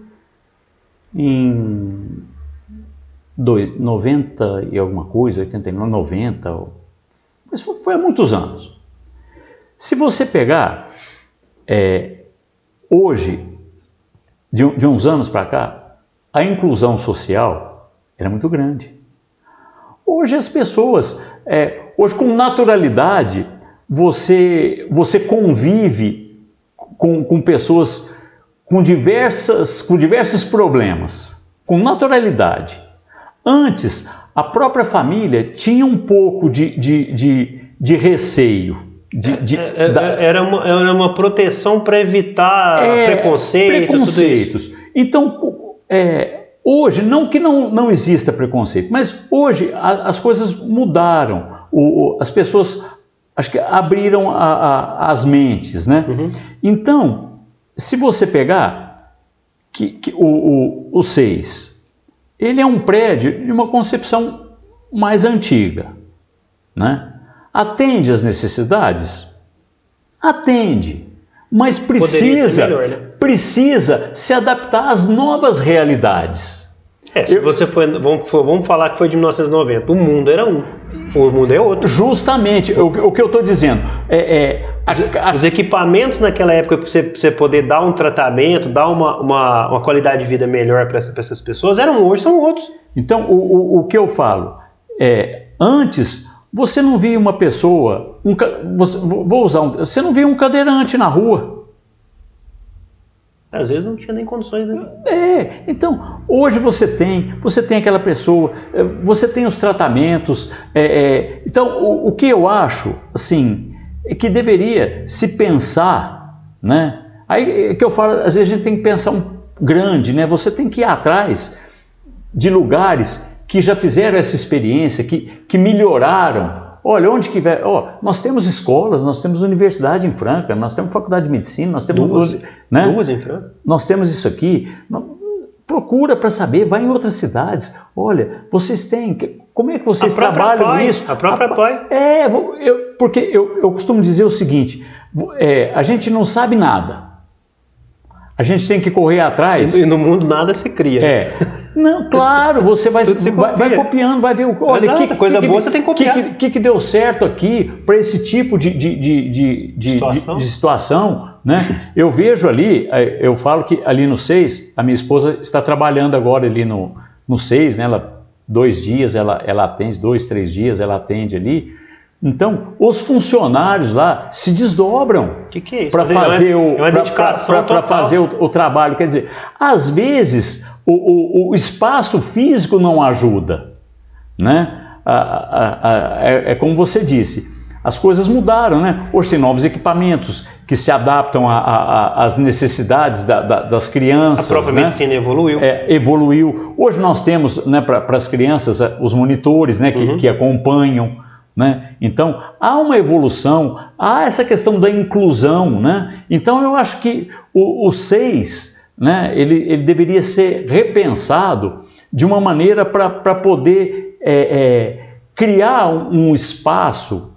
em dois, 90 e alguma coisa, 89, 90, mas foi, foi há muitos anos. Se você pegar é, hoje, de, de uns anos para cá, a inclusão social era muito grande. Hoje as pessoas, é, hoje com naturalidade, você, você convive com, com pessoas com, diversas, com diversos problemas, com naturalidade. Antes, a própria família tinha um pouco de, de, de, de receio. De, de,
é, é, da... era, uma, era uma proteção para evitar é, preconceito,
preconceitos. Então, é, hoje, não que não, não exista preconceito, mas hoje a, as coisas mudaram. O, as pessoas acho que abriram a, a, as mentes, né? Uhum. Então, se você pegar que, que o, o, o seis, ele é um prédio de uma concepção mais antiga, né? Atende às necessidades? Atende, mas precisa, melhor, né? precisa se adaptar às novas realidades.
É, se você foi, vamos, vamos falar que foi de 1990, o mundo era um, o mundo é outro.
Justamente, o, o que eu estou dizendo é, é
a, a, os equipamentos naquela época para você, você, poder dar um tratamento, dar uma, uma, uma qualidade de vida melhor para essa, essas pessoas eram hoje são outros.
Então o, o, o que eu falo é antes você não via uma pessoa, um, você, vou usar um, você não via um cadeirante na rua.
Às vezes não tinha nem condições, né?
É, então, hoje você tem, você tem aquela pessoa, é, você tem os tratamentos. É, é, então, o, o, que eu acho, assim, é que deveria se pensar, né? Aí é que eu falo, às vezes a gente tem que pensar um grande, né? Você tem que ir atrás de lugares que já fizeram essa experiência, que, que melhoraram Olha, onde que vai. Oh, nós temos escolas, nós temos universidade em Franca, nós temos faculdade de medicina, nós temos.
Duas, né? Duas em Franca.
Nós temos isso aqui. Procura para saber, vai em outras cidades. Olha, vocês têm. Como é que vocês trabalham
pai,
isso?
A própria a, pai.
É, eu, porque eu, eu costumo dizer o seguinte: é, a gente não sabe nada. A gente tem que correr atrás.
E no mundo nada se cria.
É. Não, claro, você vai, vai, vai, copiando, vai ver o.
Olha, Exato, que, coisa que, boa você tem que copiar.
O que, que, que, deu certo aqui para esse tipo de, de, de, de, situação. de, situação né? Eu vejo ali, é, eu falo que ali no 6, a minha esposa está trabalhando agora ali no, no 6, né? Ela, dois dias ela, ela atende, dois, três dias ela atende ali. Então, os funcionários lá se desdobram
que que é
para fazer, o, é para fazer o, o, trabalho. Quer dizer, às vezes o, o, o espaço físico não ajuda. Né? A, a, a, é, é, como você disse, as coisas mudaram. Né? Hoje tem novos equipamentos que se adaptam às necessidades da, da, das crianças.
A própria
né?
medicina evoluiu.
É, evoluiu. Hoje nós temos né, para as crianças os monitores né, que, uhum. que acompanham. Né? Então, há uma evolução, há essa questão da inclusão. Né? Então, eu acho que o, o SEIS né, ele, ele deveria ser repensado de uma maneira para poder é, é, criar um, um, espaço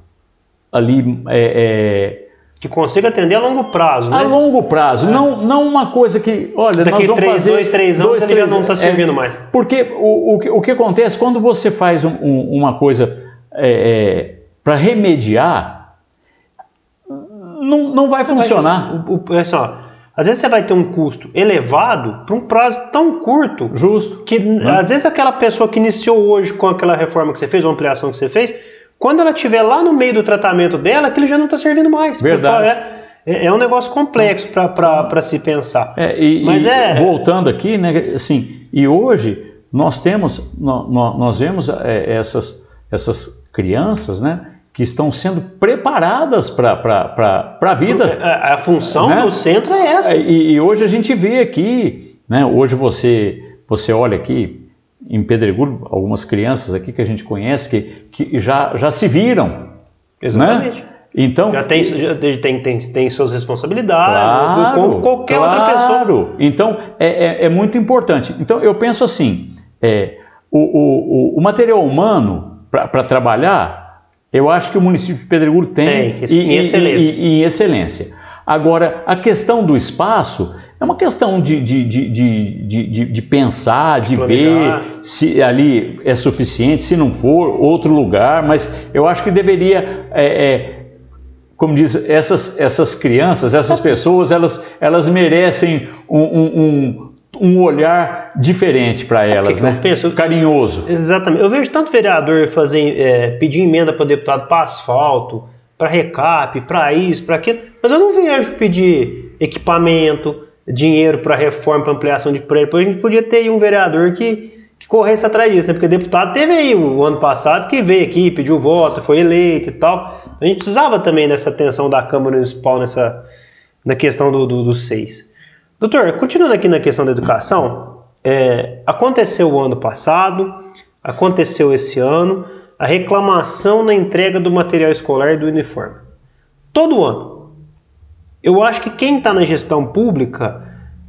ali. É,
é que consiga atender a longo prazo, né?
A longo prazo, é. não, não uma coisa que, olha,
daqui nós vamos três, fazer dois, três anos dois, ele três, já não está servindo mais.
Porque o, o, o que acontece quando você faz um, um, uma coisa é, é, para remediar, não, não vai funcionar.
O, o, é só, às vezes você vai ter um custo elevado para um prazo tão curto.
Justo.
Que né? às vezes aquela pessoa que iniciou hoje com aquela reforma que você fez, ou ampliação que você fez, quando ela estiver lá no meio do tratamento dela, aquilo já não está servindo mais.
Verdade.
É, é um negócio complexo para se pensar.
É, e, Mas e é. Voltando aqui, né, assim, e hoje nós temos, nós, nós vemos é, essas, essas crianças, né? Que estão sendo preparadas para a vida.
A, a função né? do centro é essa.
E, e, hoje a gente vê aqui, né? Hoje você, você olha aqui em Pedregulho, algumas crianças aqui que a gente conhece que, que já, já se viram. Né?
Exatamente.
Né? Então,
já tem, já tem, tem, tem suas responsabilidades, claro, como qualquer claro. outra pessoa.
Então, é, é, é, muito importante. Então, eu penso assim, é, o, o, o material humano para trabalhar, eu acho que o município de Pedregulho tem,
tem e, em, excelência.
E, e, excelência. Agora, a questão do espaço é uma questão de, de, de, de, de pensar, de, ver se ali é suficiente, se não for, outro lugar, mas eu acho que deveria. É, é, como diz, essas, essas crianças, essas pessoas, elas, elas merecem um, um, um olhar diferente para elas, né?
Penso?
Carinhoso.
Exatamente. Eu vejo tanto vereador fazer, é, pedir emenda para deputado para asfalto, para recap, para isso, para aquilo, mas eu não vejo pedir equipamento, dinheiro para reforma, para ampliação de prédio. A gente podia ter um vereador que, que corresse atrás disso, né? Porque deputado teve aí o ano passado que veio aqui, pediu voto, foi eleito e tal. A gente precisava também dessa atenção da Câmara Municipal nessa, na questão do, do, do seis. Doutor, continuando aqui na questão da educação, é, aconteceu o ano passado, aconteceu esse ano, a reclamação na entrega do material escolar e do uniforme. Todo ano. Eu acho que quem está na gestão pública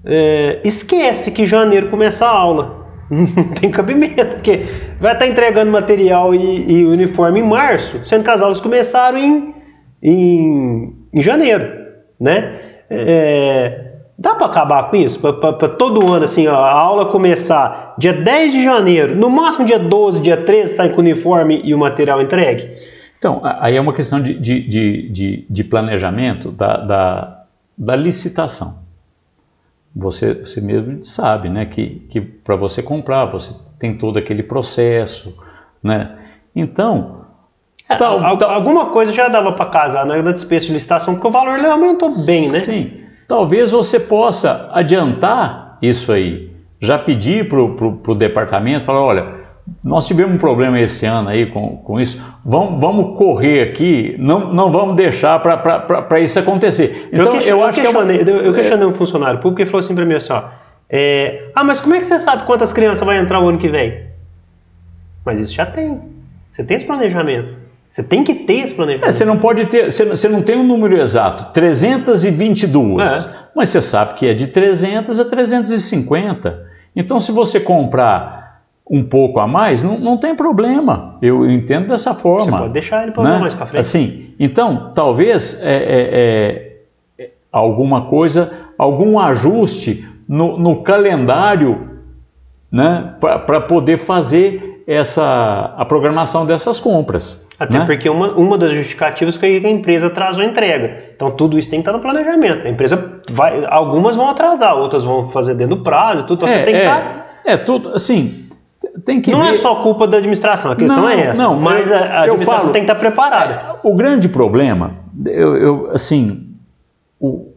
é, esquece que janeiro começa a aula. Não tem cabimento, porque vai estar tá entregando material e, e, uniforme em março, sendo que as aulas começaram em, em, em janeiro, né? É, dá para acabar com isso? Para todo ano, assim, ó, a aula começar dia 10 de janeiro, no máximo dia 12, dia 13, está com o uniforme e o material entregue?
Então, aí é uma questão de, de, de, de planejamento da, da, da licitação você, você mesmo sabe, né, que, que para você comprar, você tem todo aquele processo, né? Então,
é, tal, alguma coisa já dava para casar na né, despesa de licitação, porque o valor aumentou bem, né?
Sim. Talvez você possa adiantar isso aí, já pedir para o departamento, falar, olha, nós tivemos um problema esse ano aí com, com isso, vamos, vamos correr aqui, não, não vamos deixar para isso acontecer.
Então, eu, eu acho questionei, que é uma, eu questionei é, um funcionário público e falou assim para mim assim, ó, é, ah, mas como é que você sabe quantas crianças vai entrar o ano que vem? Mas isso já tem. Você tem esse planejamento. Você tem que ter esse planejamento.
É, você não pode ter, você, você não tem um número exato, 322, é. mas você sabe que é de 300 a 350. Então, se você comprar um pouco a mais, não, não tem problema. Eu entendo dessa forma. Você
pode deixar ele para né? mais para frente.
Assim, então, talvez é, é, é, alguma coisa, algum ajuste no, no calendário né, para poder fazer essa, a programação dessas compras.
Até
né?
porque uma, uma das justificativas foi que a empresa atrasou a entrega. Então tudo isso tem que estar no planejamento. A empresa vai, algumas vão atrasar, outras vão fazer dentro do prazo, tudo. Então
é,
você tem que
é,
estar.
É, tudo assim tem que
não
é
ver... é só culpa da administração, a questão
não,
é essa.
Não,
mas a, a administração falo, tem que estar preparada.
O grande problema, eu, eu assim, o,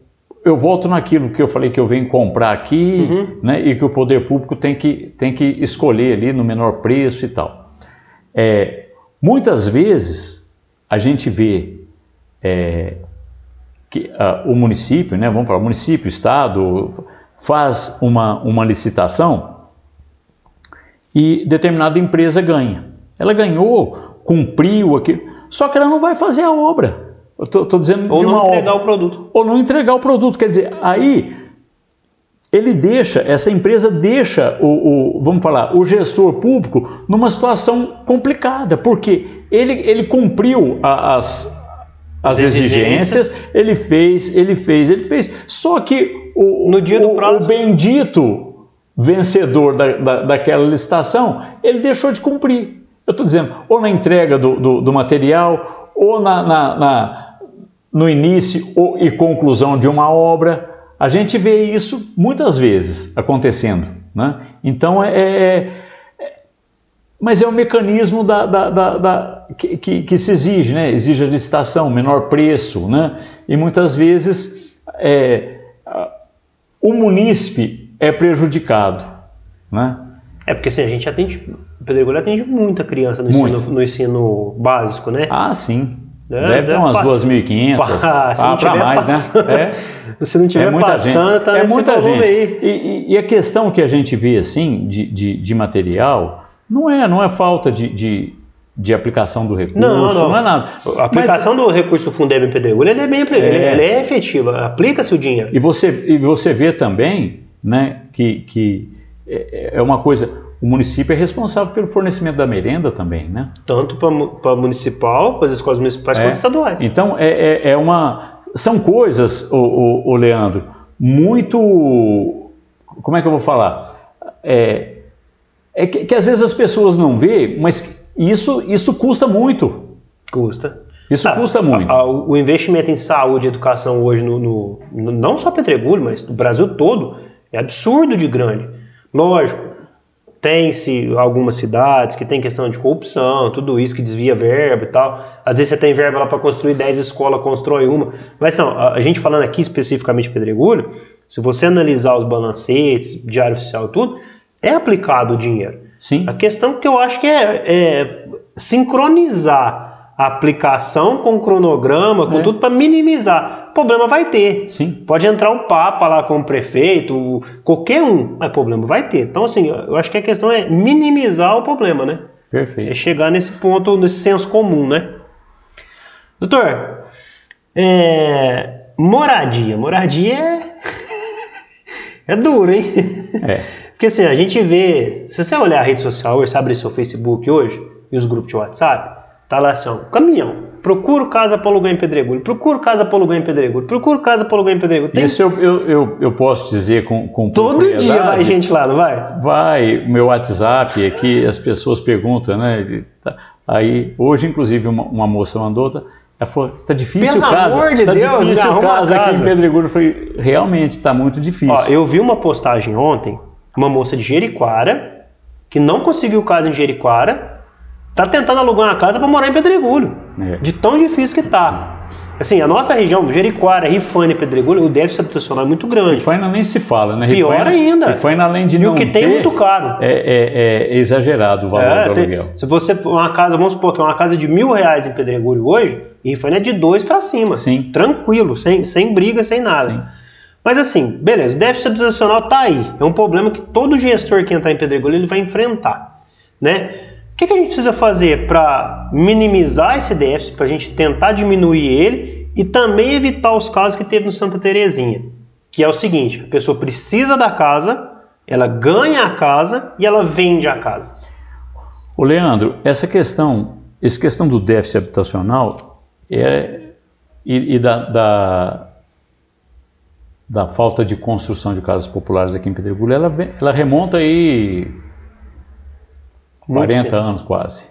eu volto naquilo que eu falei que eu venho comprar aqui, uhum. né, e que o poder público tem que, tem que escolher ali no menor preço e tal. É, muitas vezes a gente vê é, que uh, o município, né, vamos falar, município, estado, faz uma, uma licitação e determinada empresa ganha. Ela ganhou, cumpriu aquilo, só que ela não vai fazer a obra. Estou dizendo
Ou não entregar
obra.
o produto.
Ou não entregar o produto. Quer dizer, aí ele deixa, essa empresa deixa o, o, vamos falar, o gestor público numa situação complicada, porque ele, ele cumpriu a, as, as exigências, exigências, ele fez, ele fez, ele fez. Só que o, no dia do prazo, o bendito vencedor da, da, daquela licitação, ele deixou de cumprir. Eu estou dizendo, ou na entrega do, do, do material, ou na, na, na, no início e conclusão de uma obra. A gente vê isso muitas vezes acontecendo. Né? Então, é, é, é mas é o mecanismo da, da, da, da que, que, que, se exige, né? exige a licitação, menor preço, né? e muitas vezes é, o munícipe é prejudicado. Né?
É porque assim, a gente atende, o Pedregulho atende muita criança no ensino, no ensino, básico, né?
Ah, sim. É, Deve ter umas 2.500, ah, para mais,
passando,
né?
É, se não estiver é passando, está é
muita gente. aí. E, e, a questão que a gente vê, assim, de, de, de material, não é, não é falta de, de, de aplicação do recurso, não, não. não é nada.
A aplicação Mas, do recurso Fundeb em Pedregulho, ele é bem é, ele é efetiva, aplica-se o dinheiro.
E você, e você vê também né, que, que é, é uma coisa, o município é responsável pelo fornecimento da merenda também, né?
Tanto para municipal, para as escolas municipais, é, quanto estaduais.
Então, é, é, é, uma... São coisas, o, o, o, Leandro, muito... Como é que eu vou falar? É, é que, que às vezes as pessoas não vê, mas isso, isso custa muito.
Custa.
Isso ah, custa muito. A,
a, o investimento em saúde e educação hoje, no, no, no, não só Pedregulho, mas no Brasil todo, é absurdo de grande. Lógico, tem-se algumas cidades que tem questão de corrupção, tudo isso que desvia verba e tal. Às vezes você tem verba lá para construir 10 escolas, constrói uma. Mas não, a, gente falando aqui especificamente de Pedregulho, se você analisar os balancetes, diário oficial e tudo, é aplicado o dinheiro.
Sim.
A questão que eu acho que é, é sincronizar a aplicação com cronograma, com
É.
tudo, para minimizar. Problema vai ter.
Sim.
Pode entrar o Papa lá com o prefeito, qualquer um, mas problema vai ter. Então, assim, eu acho que a questão é minimizar o problema, né? É
Perfeito.
chegar nesse ponto, nesse senso comum, né? Doutor, é, moradia. Moradia é. é duro, hein?
É.
Porque assim, a gente vê. Se você olhar a rede social hoje, você abre seu Facebook hoje e os grupos de WhatsApp, tá lá assim, ó, caminhão. Procuro casa para alugar em Pedregulho, procuro casa para alugar em Pedregulho, procuro casa para alugar em Pedregulho. Tem
Isso eu, eu, eu, eu posso dizer com, com
todo dia vai gente lá, não vai?
Vai, meu WhatsApp aqui, as pessoas perguntam, né? tá- Aí, hoje, inclusive, uma, uma moça mandou, tá, ela falou, tá difícil
Pelo
casa,
amor de
tá
Deus,
difícil
arruma
casa aqui em
casa."
Pedregulho. Eu falei, realmente, está muito difícil.
Ó, eu vi uma postagem ontem, uma moça de Jeriquara, que não conseguiu casa em Jeriquara, tá tentando alugar uma casa para morar em Pedregulho.
É.
De tão difícil que tá. Assim, a nossa região, Jeriquara, Rifane e Pedregulho, o déficit habitacional é muito grande.
Rifaina nem se fala, né?
Pior ainda.
Rifaina, além de
E
não
o que tem é muito caro.
É, é- é exagerado o valor
É,
do
tem-
aluguel.
se você for uma casa, vamos supor que é uma casa de mil reais em Pedregulho hoje, Rifane é de dois para cima.
Sim.
Tranquilo, sem, sem briga, sem nada.
Sim.
Mas assim, beleza, o déficit habitacional tá aí. É um problema que todo gestor que entrar em Pedregulho ele vai enfrentar, né? Que, que a gente precisa fazer para minimizar esse déficit, para a gente tentar diminuir ele e também evitar os casos que teve no Santa Terezinha? Que é o seguinte, a pessoa precisa da casa, ela ganha a casa e ela vende a casa.
Ô Leandro, essa questão, essa questão do déficit habitacional é, e, e da, da, da falta de construção de casas populares aqui em Pedregulho, ela, ela remonta aí
Muito
40
tempo.
anos quase.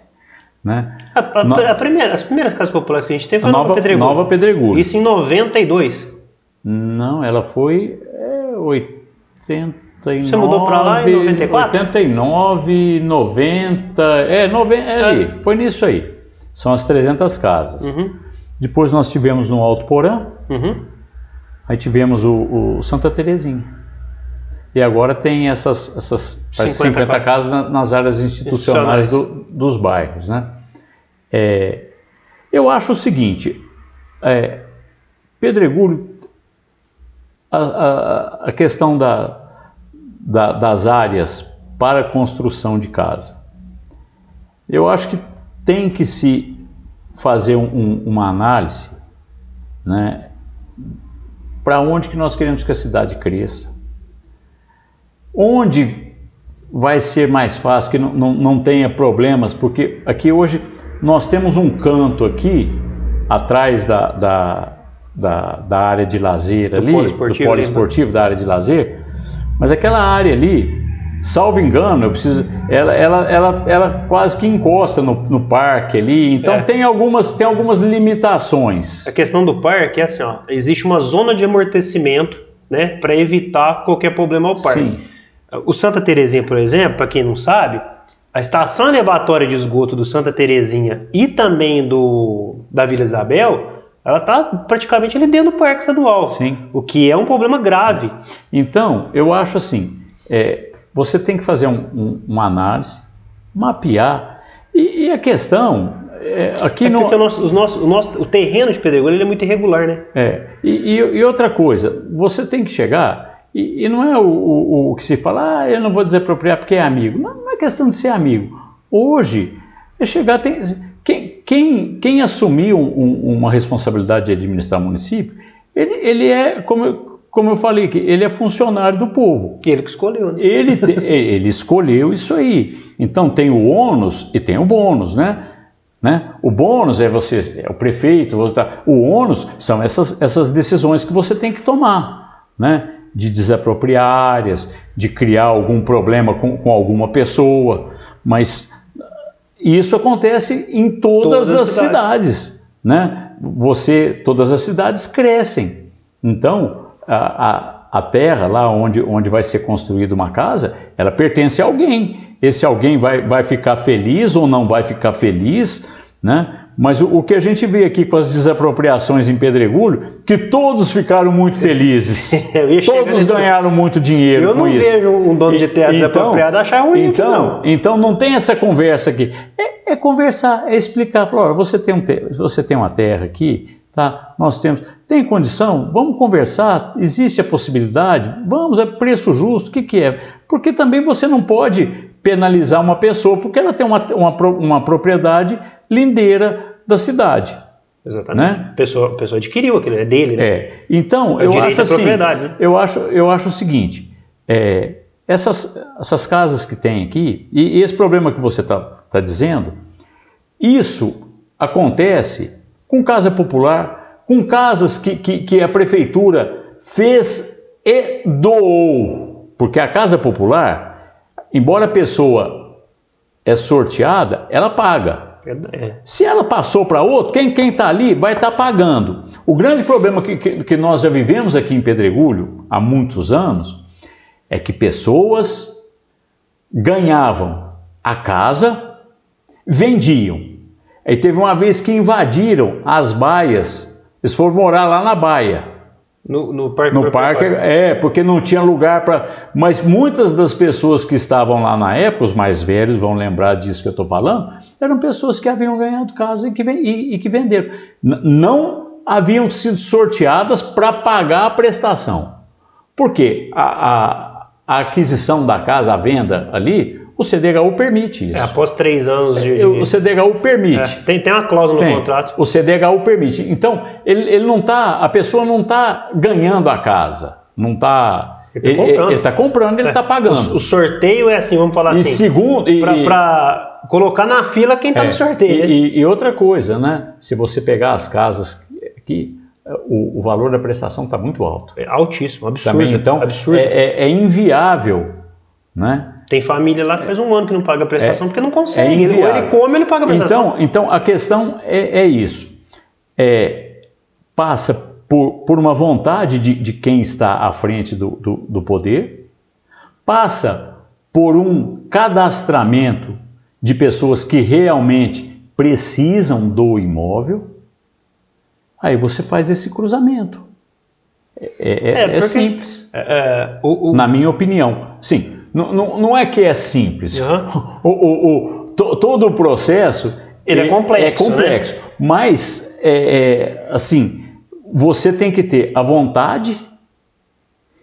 Né?
A- a-
No-
a primeira- as primeiras casas populares que a gente teve
A
foi
nova,
Pedregulho.
nova Pedregulho.
Isso em 92.
Não, ela foi é, 89.
Você mudou pra lá em 94?
89, 90. É, 90, é ali. Foi nisso aí. São as 300 casas.
Uhum,
Depois nós tivemos no Alto Porã,
uhum.
aí tivemos o, o Santa Terezinha. E agora tem essas, essas parece
50
50, casas na- nas áreas institucionais do- dos bairros. Né? É, eu acho o seguinte, é, Pedregulho, a, a- a questão da, da- das áreas para construção de casa, eu acho que tem que se fazer um- uma análise né, para onde que nós queremos que a cidade cresça. Onde vai ser mais fácil, que não, não, não tenha problemas, porque aqui hoje nós temos um canto aqui, atrás da, da, da, da área de lazer ali,
polo esportivo
do
ali, né?
esportivo, da área de lazer, mas aquela área ali, salvo engano, eu preciso, ela, ela, ela, ela quase que encosta no, no parque ali, então
É.
tem, algumas, tem algumas limitações.
A questão do parque é assim, ó, existe uma zona de amortecimento, né, para evitar qualquer problema ao parque.
Sim.
O Santa Terezinha, por exemplo, para quem não sabe, a estação elevatória de esgoto do Santa Terezinha e também do da Vila Isabel, ela tá praticamente ali dentro do parque estadual.
Sim.
O que é um problema grave.
Então, eu acho assim, é, você tem que fazer um- um- uma análise, mapear, e, e a questão, é, aqui
É
no...
porque o nosso, os nossos- o, nosso, o terreno de Pedregulho é muito irregular, né?
É, e, e- e outra coisa, você tem que chegar, e, e não é o, o- o que se fala, ah, eu não vou desapropriar porque é amigo. Não, não é questão de ser amigo. Hoje, é chegar, tem, quem, quem, quem assumir um- um- uma responsabilidade de administrar o município, ele, ele é, como eu, como eu falei, que ele é funcionário do povo.
Ele que escolheu, né?
Ele, te- ele escolheu isso aí. Então tem o ônus e tem o bônus, né? né? O bônus é você, é o prefeito, você tá- o ônus são essas, essas decisões que você tem que tomar, né? De desapropriar áreas, de criar algum problema com, com alguma pessoa, mas isso acontece em todas,
Todas as
as cidades, né? Você, todas as cidades crescem. Então, a, a, a terra lá onde, onde vai ser construída uma casa, ela pertence a alguém. Esse alguém vai, vai ficar feliz ou não vai ficar feliz, né? Mas o, o, que a gente vê aqui com as desapropriações em Pedregulho, que todos ficaram muito felizes. todos ganharam muito dinheiro
Eu não
isso.
vejo um dono de terra então, desapropriado achar ruim
então,
não.
Então não tem essa conversa aqui. É, é conversar, é explicar. Falar, você tem, um você tem uma terra aqui, tá? Nós temos. Tem condição? Vamos conversar? Existe a possibilidade? Vamos, é preço justo, o que, que é? Porque também você não pode penalizar uma pessoa porque ela tem uma, uma, uma propriedade lindeira da cidade.
Exatamente. Né? A pessoa, a pessoa adquiriu aquilo, é dele, né?
É. Então, é eu acho assim, né? eu acho, eu acho o seguinte, é, essas, essas casas que tem aqui, e, e esse problema que você está tá dizendo, isso acontece com casa popular, com casas que, que, que a prefeitura fez e doou. Porque a casa popular, embora a pessoa é sorteada, ela paga. É. Se ela passou para outro, quem está ali vai estar tá pagando. O grande problema que, que, que, nós já vivemos aqui em Pedregulho há muitos anos é que pessoas ganhavam a casa, vendiam. Aí teve uma vez que invadiram as baias, eles foram morar lá na baia.
No, no parque?
No parque, é, porque não tinha lugar para. Mas muitas das pessoas que estavam lá na época, os mais velhos vão lembrar disso que eu estou falando, eram pessoas que haviam ganhado casa e que, e, e que venderam. N não haviam sido sorteadas para pagar a prestação. Por quê? A, a, a aquisição da casa, a venda ali, o CDHU permite isso. É,
após três anos de. de...
O CDHU permite.
É, tem, tem uma cláusula tem. no contrato.
O CDHU permite. Então, ele, ele não tá, a pessoa não está ganhando a casa. Não está. Ele está comprando, ele, tá comprando, ele está é. pagando. O,
o, sorteio é assim, vamos falar
e
assim.
Segundo,
para colocar na fila quem está é, no sorteio.
E, né? e, e, outra coisa, né? Se você pegar as casas que o, o valor da prestação está muito alto.
É altíssimo, absurdo.
Também, então,
absurdo.
É, é, é inviável, né?
Tem família lá que faz um ano que não paga a prestação é, porque não consegue. É ou ele come, ele paga a prestação.
Então, então a questão é, é isso. É, passa por, por uma vontade de, de quem está à frente do, do, do poder, passa por um cadastramento de pessoas que realmente precisam do imóvel, aí você faz esse cruzamento. É, é, é, é simples, é, o, o... na minha opinião. Sim, não, não, não é que é simples. Uhum. O, o, o to, todo o processo
ele é, complexo.
É complexo. Né? Mas, é, é, assim, você tem que ter a vontade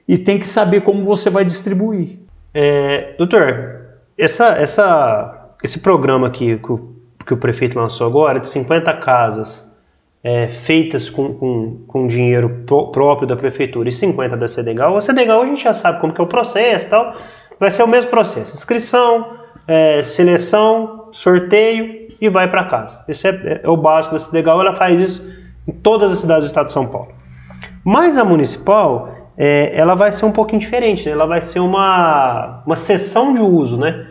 e tem que saber como você vai distribuir.
É, doutor, essa, essa, esse programa aqui que o, que o prefeito lançou agora, de 50 casas é, feitas com, com, com dinheiro próprio da prefeitura e 50 da CDGAL, a CDGAL a gente já sabe como que é o processo e tal, vai ser o mesmo processo: inscrição, é, seleção, sorteio e vai para casa. Esse é, é, o básico da Legal, ela faz isso em todas as cidades do estado de São Paulo. Mas a municipal, é, ela vai ser um pouquinho diferente, né? ela vai ser uma, uma sessão de uso, né?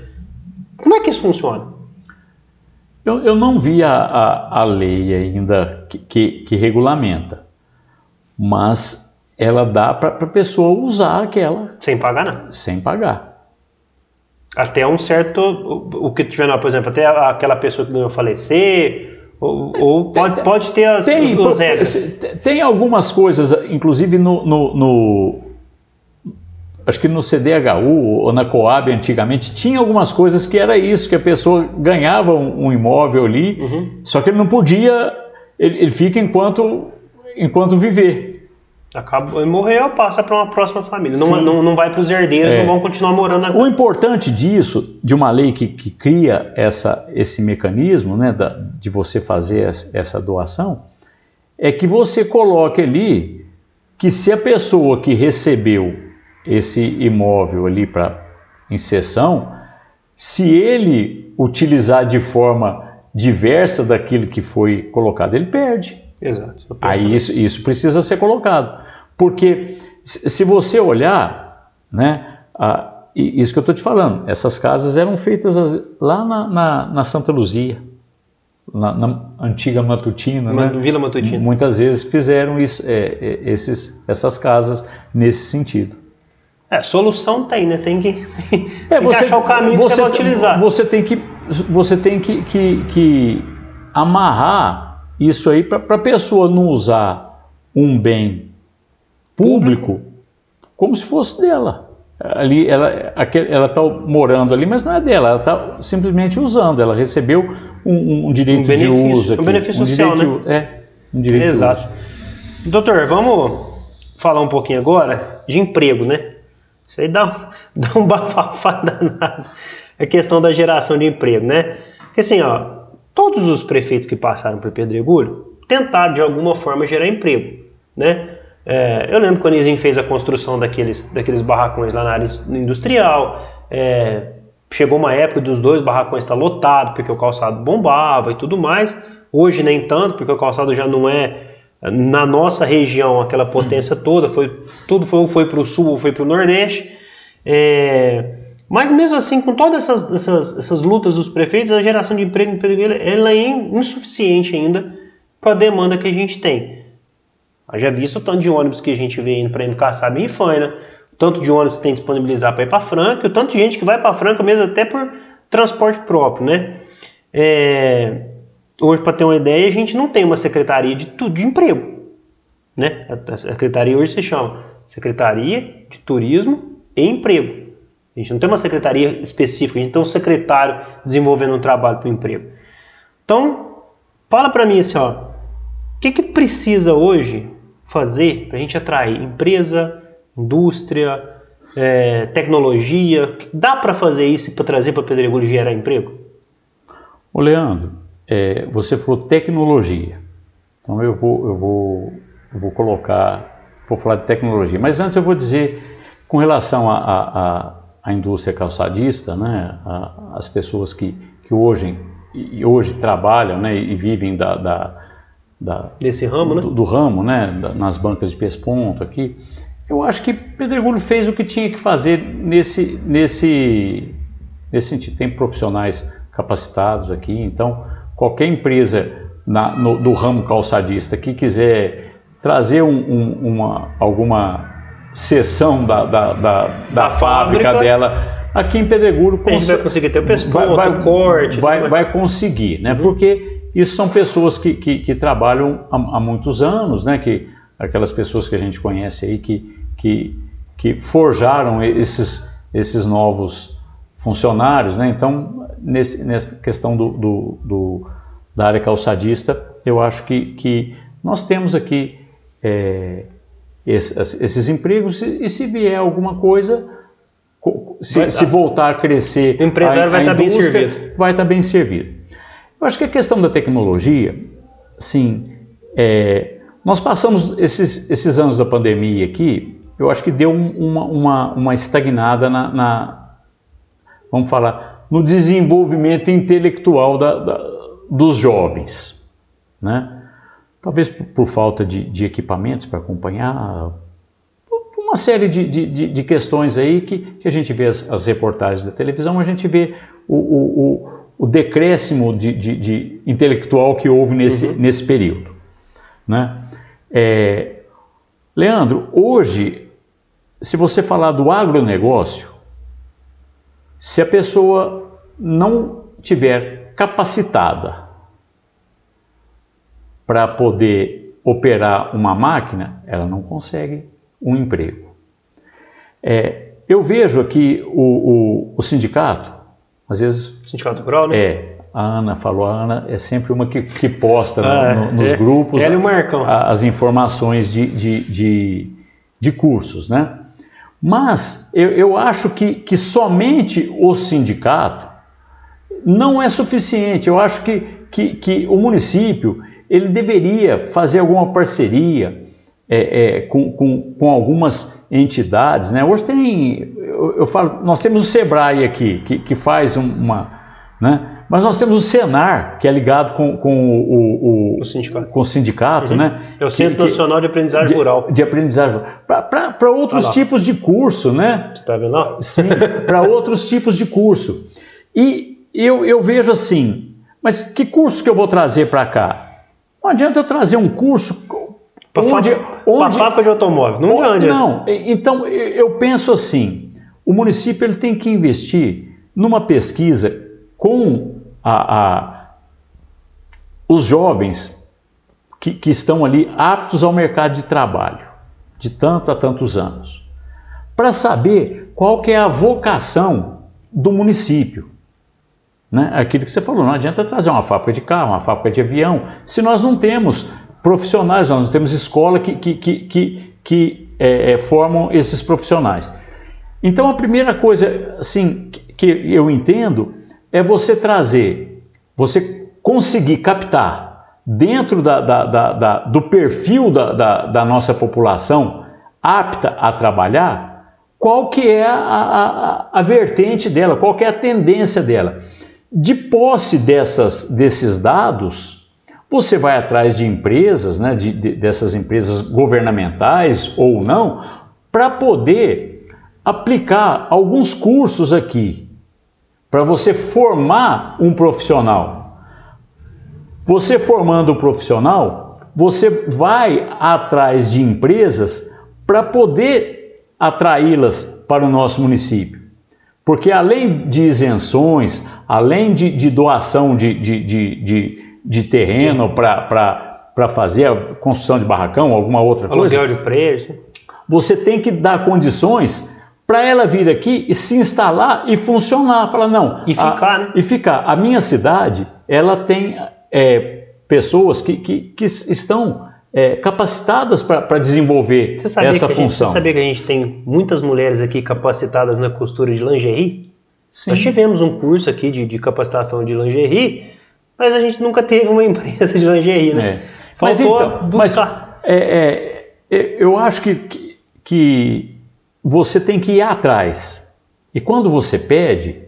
Como é que isso funciona?
Eu, eu não vi a, a, a lei ainda que, que, que regulamenta, mas ela dá para a pessoa usar aquela.
Sem pagar, não.
Sem pagar
até um certo, o, que tiver, por exemplo, até aquela pessoa que não falecer, ou, ou pode, pode ter as, tem, as regras.
Tem algumas coisas, inclusive no, no, no, acho que no CDHU ou na Coab antigamente, tinha algumas coisas que era isso, que a pessoa ganhava um, um imóvel ali, uhum. só que ele não podia, ele, ele fica enquanto, enquanto viver.
Acaba, morreu, passa para uma próxima família. Não, não, não vai para os herdeiros, é. não vão continuar morando
O importante disso, de uma lei que, que cria essa, esse mecanismo né, da, de você fazer essa doação, é que você coloque ali que se a pessoa que recebeu esse imóvel ali para inserção, se ele utilizar de forma diversa daquilo que foi colocado, ele perde.
Exato.
Aí isso, isso precisa ser colocado. Porque se você olhar, né, a, isso que eu estou te falando, essas casas eram feitas lá na, na, na Santa Luzia, na, na, antiga Matutina, né?
Vila Matutina.
Muitas vezes fizeram isso, é, é, esses, essas casas nesse sentido.
É, solução tem, né? Tem que, é, tem você, que achar o caminho
você,
que você vai utilizar.
Você tem que, você tem que, que, que amarrar isso aí para a pessoa não usar um bem público como se fosse dela. Ali, ela está morando ali, mas não é dela, ela está simplesmente usando. Ela recebeu um, um direito um de uso. Aqui,
um benefício um social,
direito,
né?
É, um direito
Exato. de uso. Doutor, vamos falar um pouquinho agora de emprego, né? Isso aí dá, dá um bafafá danado. A questão da geração de emprego, né? Porque assim, ó, todos os prefeitos que passaram por Pedregulho tentaram de alguma forma gerar emprego, né? É, eu lembro quando o fez a construção daqueles, daqueles barracões lá na área industrial. É, chegou uma época dos dois barracões estar tá lotado porque o calçado bombava e tudo mais. Hoje nem tanto, porque o calçado já não é na nossa região aquela potência toda. Foi tudo foi, foi para o sul ou foi para o nordeste. É, mas mesmo assim, com todas essas, essas, essas, lutas dos prefeitos, a geração de emprego em Pedro ela é insuficiente ainda para a demanda que a gente tem. Já visto o tanto de ônibus que a gente vê indo para Kassab e Faina, o tanto de ônibus que tem disponibilizar para ir para Franca, o tanto de gente que vai para Franca mesmo até por transporte próprio, né? É, hoje, para ter uma ideia, a gente não tem uma secretaria de, de emprego, né? A secretaria hoje se chama Secretaria de Turismo e Emprego. A gente não tem uma secretaria específica, a gente tem um secretário desenvolvendo um trabalho para o emprego. Então, fala para mim assim, ó, o que, que precisa hoje fazer para a gente atrair empresa, indústria, é, tecnologia? Dá para fazer isso para trazer para Pedregulho gerar emprego?
Ô Leandro, é, você falou tecnologia. Então eu vou, eu vou, eu vou colocar, vou falar de tecnologia. Mas antes eu vou dizer, com relação à indústria calçadista, né, a, as pessoas que, que hoje, hoje trabalham né, e vivem da, da
da, desse ramo,
do,
né?
Do ramo, né? Da, nas bancas de pesponto aqui. Eu acho que Pedregulho fez o que tinha que fazer nesse, nesse, nesse sentido. Tem profissionais capacitados aqui, então qualquer empresa na, no, do ramo calçadista que quiser trazer um, um, uma, alguma seção da, da, da, da fábrica, fábrica, dela aqui em Pedregulho
a gente vai conseguir ter o pesponto, vai, vai, o corte,
vai, vai conseguir, né? Uhum. Porque isso são pessoas que, que, que trabalham há, há, muitos anos, né? Que, aquelas pessoas que a gente conhece aí que, que, que forjaram esses, esses novos funcionários, né? Então, nesse, nessa questão do, do, do, da área calçadista, eu acho que, que nós temos aqui é, esses, esses, empregos e, e se vier alguma coisa, se, se, voltar a crescer,
o empresário a, vai estar bem servido.
Vai estar bem servido. Eu acho que a questão da tecnologia, sim, é, nós passamos esses, esses anos da pandemia aqui, eu acho que deu uma, uma, uma estagnada na, na, vamos falar, no desenvolvimento intelectual da, da, dos jovens, né? Talvez por, por falta de, de equipamentos para acompanhar, uma série de, de, de, questões aí que, que a gente vê as, as reportagens da televisão, a gente vê o, o o decréscimo de, de, de intelectual que houve nesse, uhum. nesse período. Né? É, Leandro, hoje, se você falar do agronegócio, se a pessoa não tiver capacitada para poder operar uma máquina, ela não consegue um emprego. É, eu vejo aqui o, o, o sindicato, às vezes.
Sindicato Rural, né?
É. A Ana falou, a Ana é sempre uma que, que posta ah, no, no, nos
é,
grupos
ela e o Marcão.
A, as informações de, de, de, de, cursos, né? Mas eu, eu acho que, que somente o sindicato não é suficiente. Eu acho que, que, que o município ele deveria fazer alguma parceria é, é, com, com, com algumas entidades. Né? Hoje tem eu, eu, falo, nós temos o Sebrae aqui, que, que faz uma. Né? Mas nós temos o Senar, que é ligado com, com o, o, o, sindicato, com o sindicato uhum. né?
É o Centro que, Nacional de Aprendizagem
de,
Rural.
De aprendizagem Para outros ah, tipos de curso, né?
Você está vendo lá?
Sim, para outros tipos de curso. E eu, eu vejo assim, mas que curso que eu vou trazer para cá? Não adianta eu trazer um curso
para onde, onde, fábrica de automóvel. Não
adianta. Não, então eu penso assim, o município ele tem que investir numa pesquisa com a, a os jovens que, que estão ali aptos ao mercado de trabalho, de tanto a tantos anos, para saber qual que é a vocação do município. Né? Aquilo que você falou, não adianta trazer uma fábrica de carro, uma fábrica de avião, se nós não temos profissionais, nós não temos escola que, que, que, que, que é, é, formam esses profissionais. Então a primeira coisa assim, que eu entendo é você trazer, você conseguir captar dentro da, da, da, do perfil da, nossa população apta a trabalhar, qual que é a, a, a vertente dela, qual que é a tendência dela. De posse dessas, desses dados, você vai atrás de empresas, né, de, de, dessas empresas governamentais ou não, para poder aplicar alguns cursos aqui, para você formar um profissional. Você formando o um profissional, você vai atrás de empresas para poder atraí-las para o nosso município. Porque além de isenções, além de, de doação de, de, de, de terreno para fazer a construção de barracão, alguma outra coisa.
Aluguel de preço.
Você tem que dar condições para ela vir aqui e se instalar e funcionar. Fala, não.
E ficar,
a,
né?
E ficar. A minha cidade, ela tem é, pessoas que, que, que estão é, capacitadas para desenvolver essa função. Gente,
você sabia que a gente tem muitas mulheres aqui capacitadas na costura de lingerie? Sim. Nós tivemos um curso aqui de, de capacitação de lingerie, mas a gente nunca teve uma empresa de lingerie, né? É.
Mas então, buscar. Mas, é, é, eu acho que, que, que você tem que ir atrás. E quando você pede,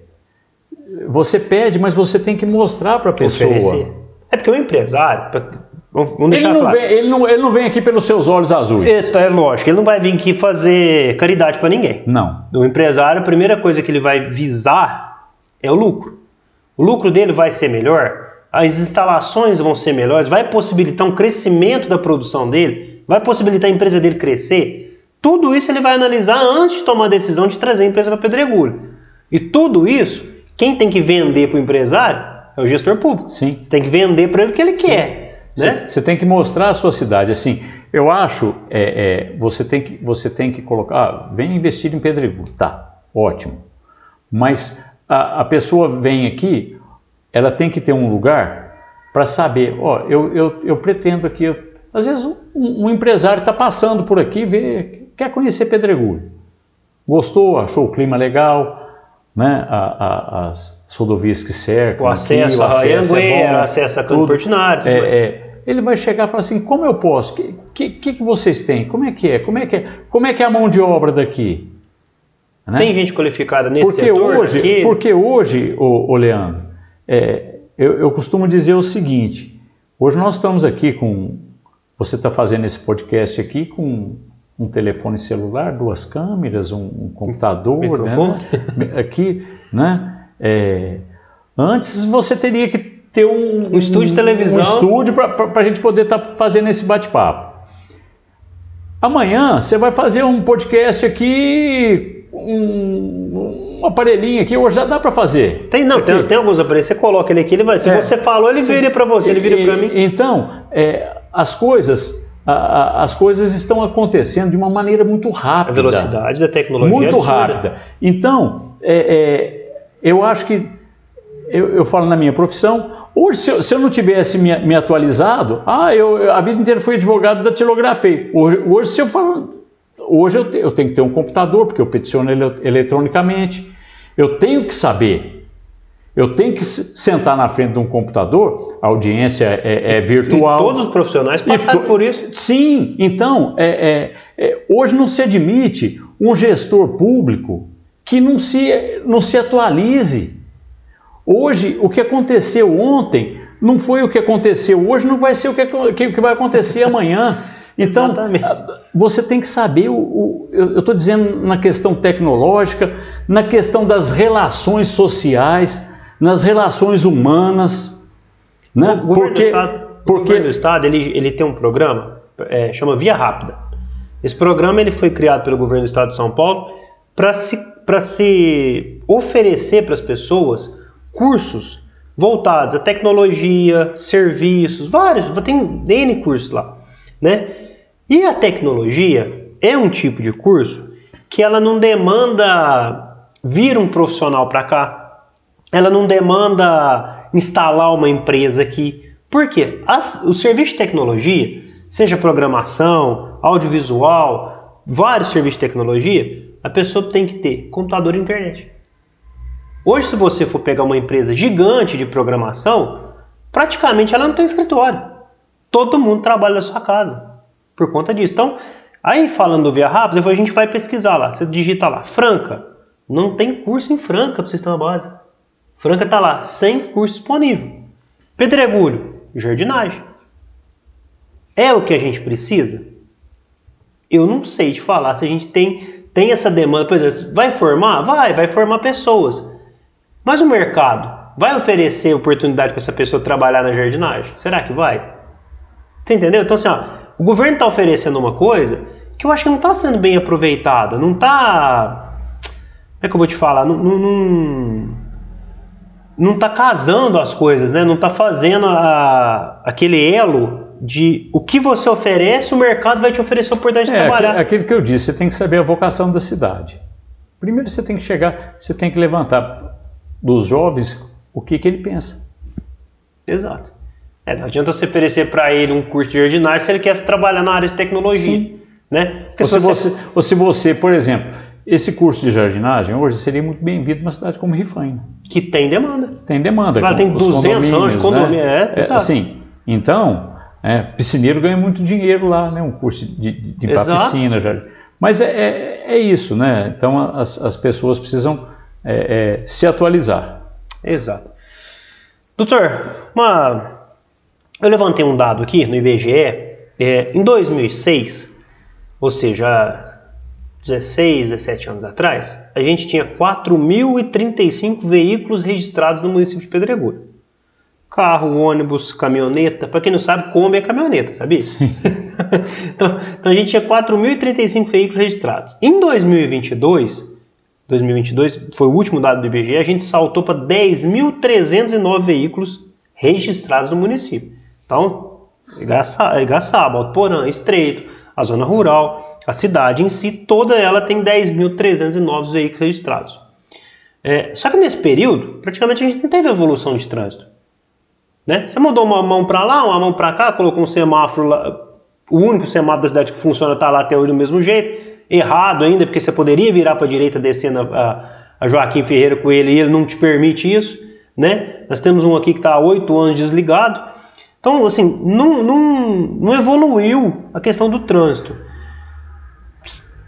você pede, mas você tem que mostrar para a pessoa. Oferecer.
É porque o empresário,
Vamos ele, não claro. vem, ele, não, ele não vem aqui pelos seus olhos azuis.
Eita, é lógico, ele não vai vir aqui fazer caridade para ninguém.
Não.
O empresário, a primeira coisa que ele vai visar é o lucro. O lucro dele vai ser melhor, as instalações vão ser melhores, vai possibilitar um crescimento da produção dele, vai possibilitar a empresa dele crescer. Tudo isso ele vai analisar antes de tomar a decisão de trazer a empresa para Pedregulho. E tudo isso, quem tem que vender para o empresário é o gestor público.
Sim.
Você tem que vender para ele o que ele Sim. quer. Né?
Você tem que mostrar a sua cidade. Assim, eu acho, é, é, você, tem que, você tem que colocar, ah, vem investir em Pedregulho, tá, ótimo. Mas a, a pessoa vem aqui, ela tem que ter um lugar para saber, ó, eu, eu, eu pretendo aqui, eu, às vezes um, um empresário está passando por aqui, vê, quer conhecer Pedregulho. Gostou, achou o clima legal, né, a, a, as rodovias que cercam,
o acesso, aqui, o acesso a é bom, acesso a Campo Portinari.
É, é, ele vai chegar e falar assim, como eu posso? O que, que, que, vocês têm? Como é que é? Como é que é, Como é, que é a mão de obra daqui?
Né? Tem gente qualificada nesse
porque
setor
hoje? Porque hoje, ô, ô Leandro, é, eu, eu costumo dizer o seguinte, hoje nós estamos aqui com, você está fazendo esse podcast aqui com um telefone celular, duas câmeras, um, um computador, né? aqui, né? É, antes você teria que ter um,
um estúdio de televisão,
um estúdio para a gente poder estar tá fazendo esse bate-papo. Amanhã você vai fazer um podcast aqui, um, um aparelhinho aqui, hoje já dá para fazer.
Tem não, tem, tem, alguns aparelhos, você coloca ele aqui, ele vai. Se é, você falou, ele vira para você, ele vira para mim.
Então, é, as coisas as coisas estão acontecendo de uma maneira muito rápida.
A velocidade da tecnologia
Muito é rápida. Então, é, é, eu acho que, eu, eu, falo na minha profissão, hoje se eu, se eu não tivesse me, me, atualizado, ah, eu, a vida inteira fui advogado da Tilografei. Hoje, hoje se eu falo, hoje eu, te, eu tenho que ter um computador, porque eu peticiono ele, eletronicamente, eu tenho que saber eu tenho que sentar na frente de um computador, a audiência é, é virtual.
E todos os profissionais passaram por isso.
Sim, então, é, é, é, hoje não se admite um gestor público que não se, não se atualize. Hoje, o que aconteceu ontem não foi o que aconteceu hoje, não vai ser o que, que, que vai acontecer amanhã. Então, você tem que saber, o, o eu estou dizendo na questão tecnológica, na questão das relações sociais, nas relações humanas. Né?
O governo porque, do Estado, porque... o governo do Estado ele, ele tem um programa, é, chama Via Rápida. Esse programa ele foi criado pelo governo do Estado de São Paulo para se, se oferecer para as pessoas cursos voltados a tecnologia, serviços, vários, tem N cursos lá, né? E a tecnologia é um tipo de curso que ela não demanda vir um profissional para cá, ela não demanda instalar uma empresa aqui. Por quê? As, o serviço de tecnologia, seja programação, audiovisual, vários serviços de tecnologia, a pessoa tem que ter computador e internet. Hoje, se você for pegar uma empresa gigante de programação, praticamente ela não tem escritório. Todo mundo trabalha na sua casa por conta disso. Então, aí falando do Via Rápida, a gente vai pesquisar lá. Você digita lá, Franca. Não tem curso em Franca para terem uma base. Franca está lá, sem curso disponível. Pedregulho, jardinagem. É o que a gente precisa? Eu não sei te falar se a gente tem, tem essa demanda. Por exemplo, vai formar? Vai, vai formar pessoas. Mas o mercado vai oferecer oportunidade para essa pessoa trabalhar na jardinagem? Será que vai? Você entendeu? Então, assim, ó, o governo está oferecendo uma coisa que eu acho que não está sendo bem aproveitada, não está. Como é que eu vou te falar? Não, não, não tá casando as coisas, né? Não está fazendo a, aquele elo de o que você oferece, o mercado vai te oferecer a oportunidade de
é,
trabalhar.
Aquilo que eu disse, você tem que saber a vocação da cidade. Primeiro você tem que chegar, você tem que levantar dos jovens o que, que ele pensa.
Exato. É, não adianta você oferecer para ele um curso de jardinagem se ele quer trabalhar na área de tecnologia. Sim. Né?
Ou se, você... Você, ou se você, por exemplo, esse curso de jardinagem hoje seria muito bem-vindo numa cidade como Rifaina.
Que tem demanda.
Tem demanda.
Ela tem 200 anos de condomínio. Né? É,
é, assim, então, é, piscineiro ganha muito dinheiro lá, né? um curso de, de, piscina. Já. Mas é, é, é, isso, né? Então as, as pessoas precisam é, é, se atualizar.
Exato. Doutor, uma... eu levantei um dado aqui no IBGE. É, em 2006, ou seja, 16, 17 anos atrás, a gente tinha 4.035 veículos registrados no município de Pedregulho. Carro, ônibus, caminhoneta. Para quem não sabe, Kombi é caminhoneta, sabia? então, então, a gente tinha 4.035 veículos registrados. Em 2022, 2022, foi o último dado do IBGE, a gente saltou para 10.309 veículos registrados no município. Então, Igaçaba, Alto Estreito, a zona rural, a cidade em si, toda ela tem 10.309 veículos registrados. É, só que nesse período, praticamente a gente não teve evolução de trânsito. Né? Você mudou uma mão para lá, uma mão para cá, colocou um semáforo lá, o único semáforo da cidade que funciona está lá até hoje do mesmo jeito, errado ainda, porque você poderia virar para a direita descendo a, a, Joaquim Ferreira com ele e ele não te permite isso, né? Nós temos um aqui que está há oito anos desligado. Então, assim, não, não, não evoluiu a questão do trânsito.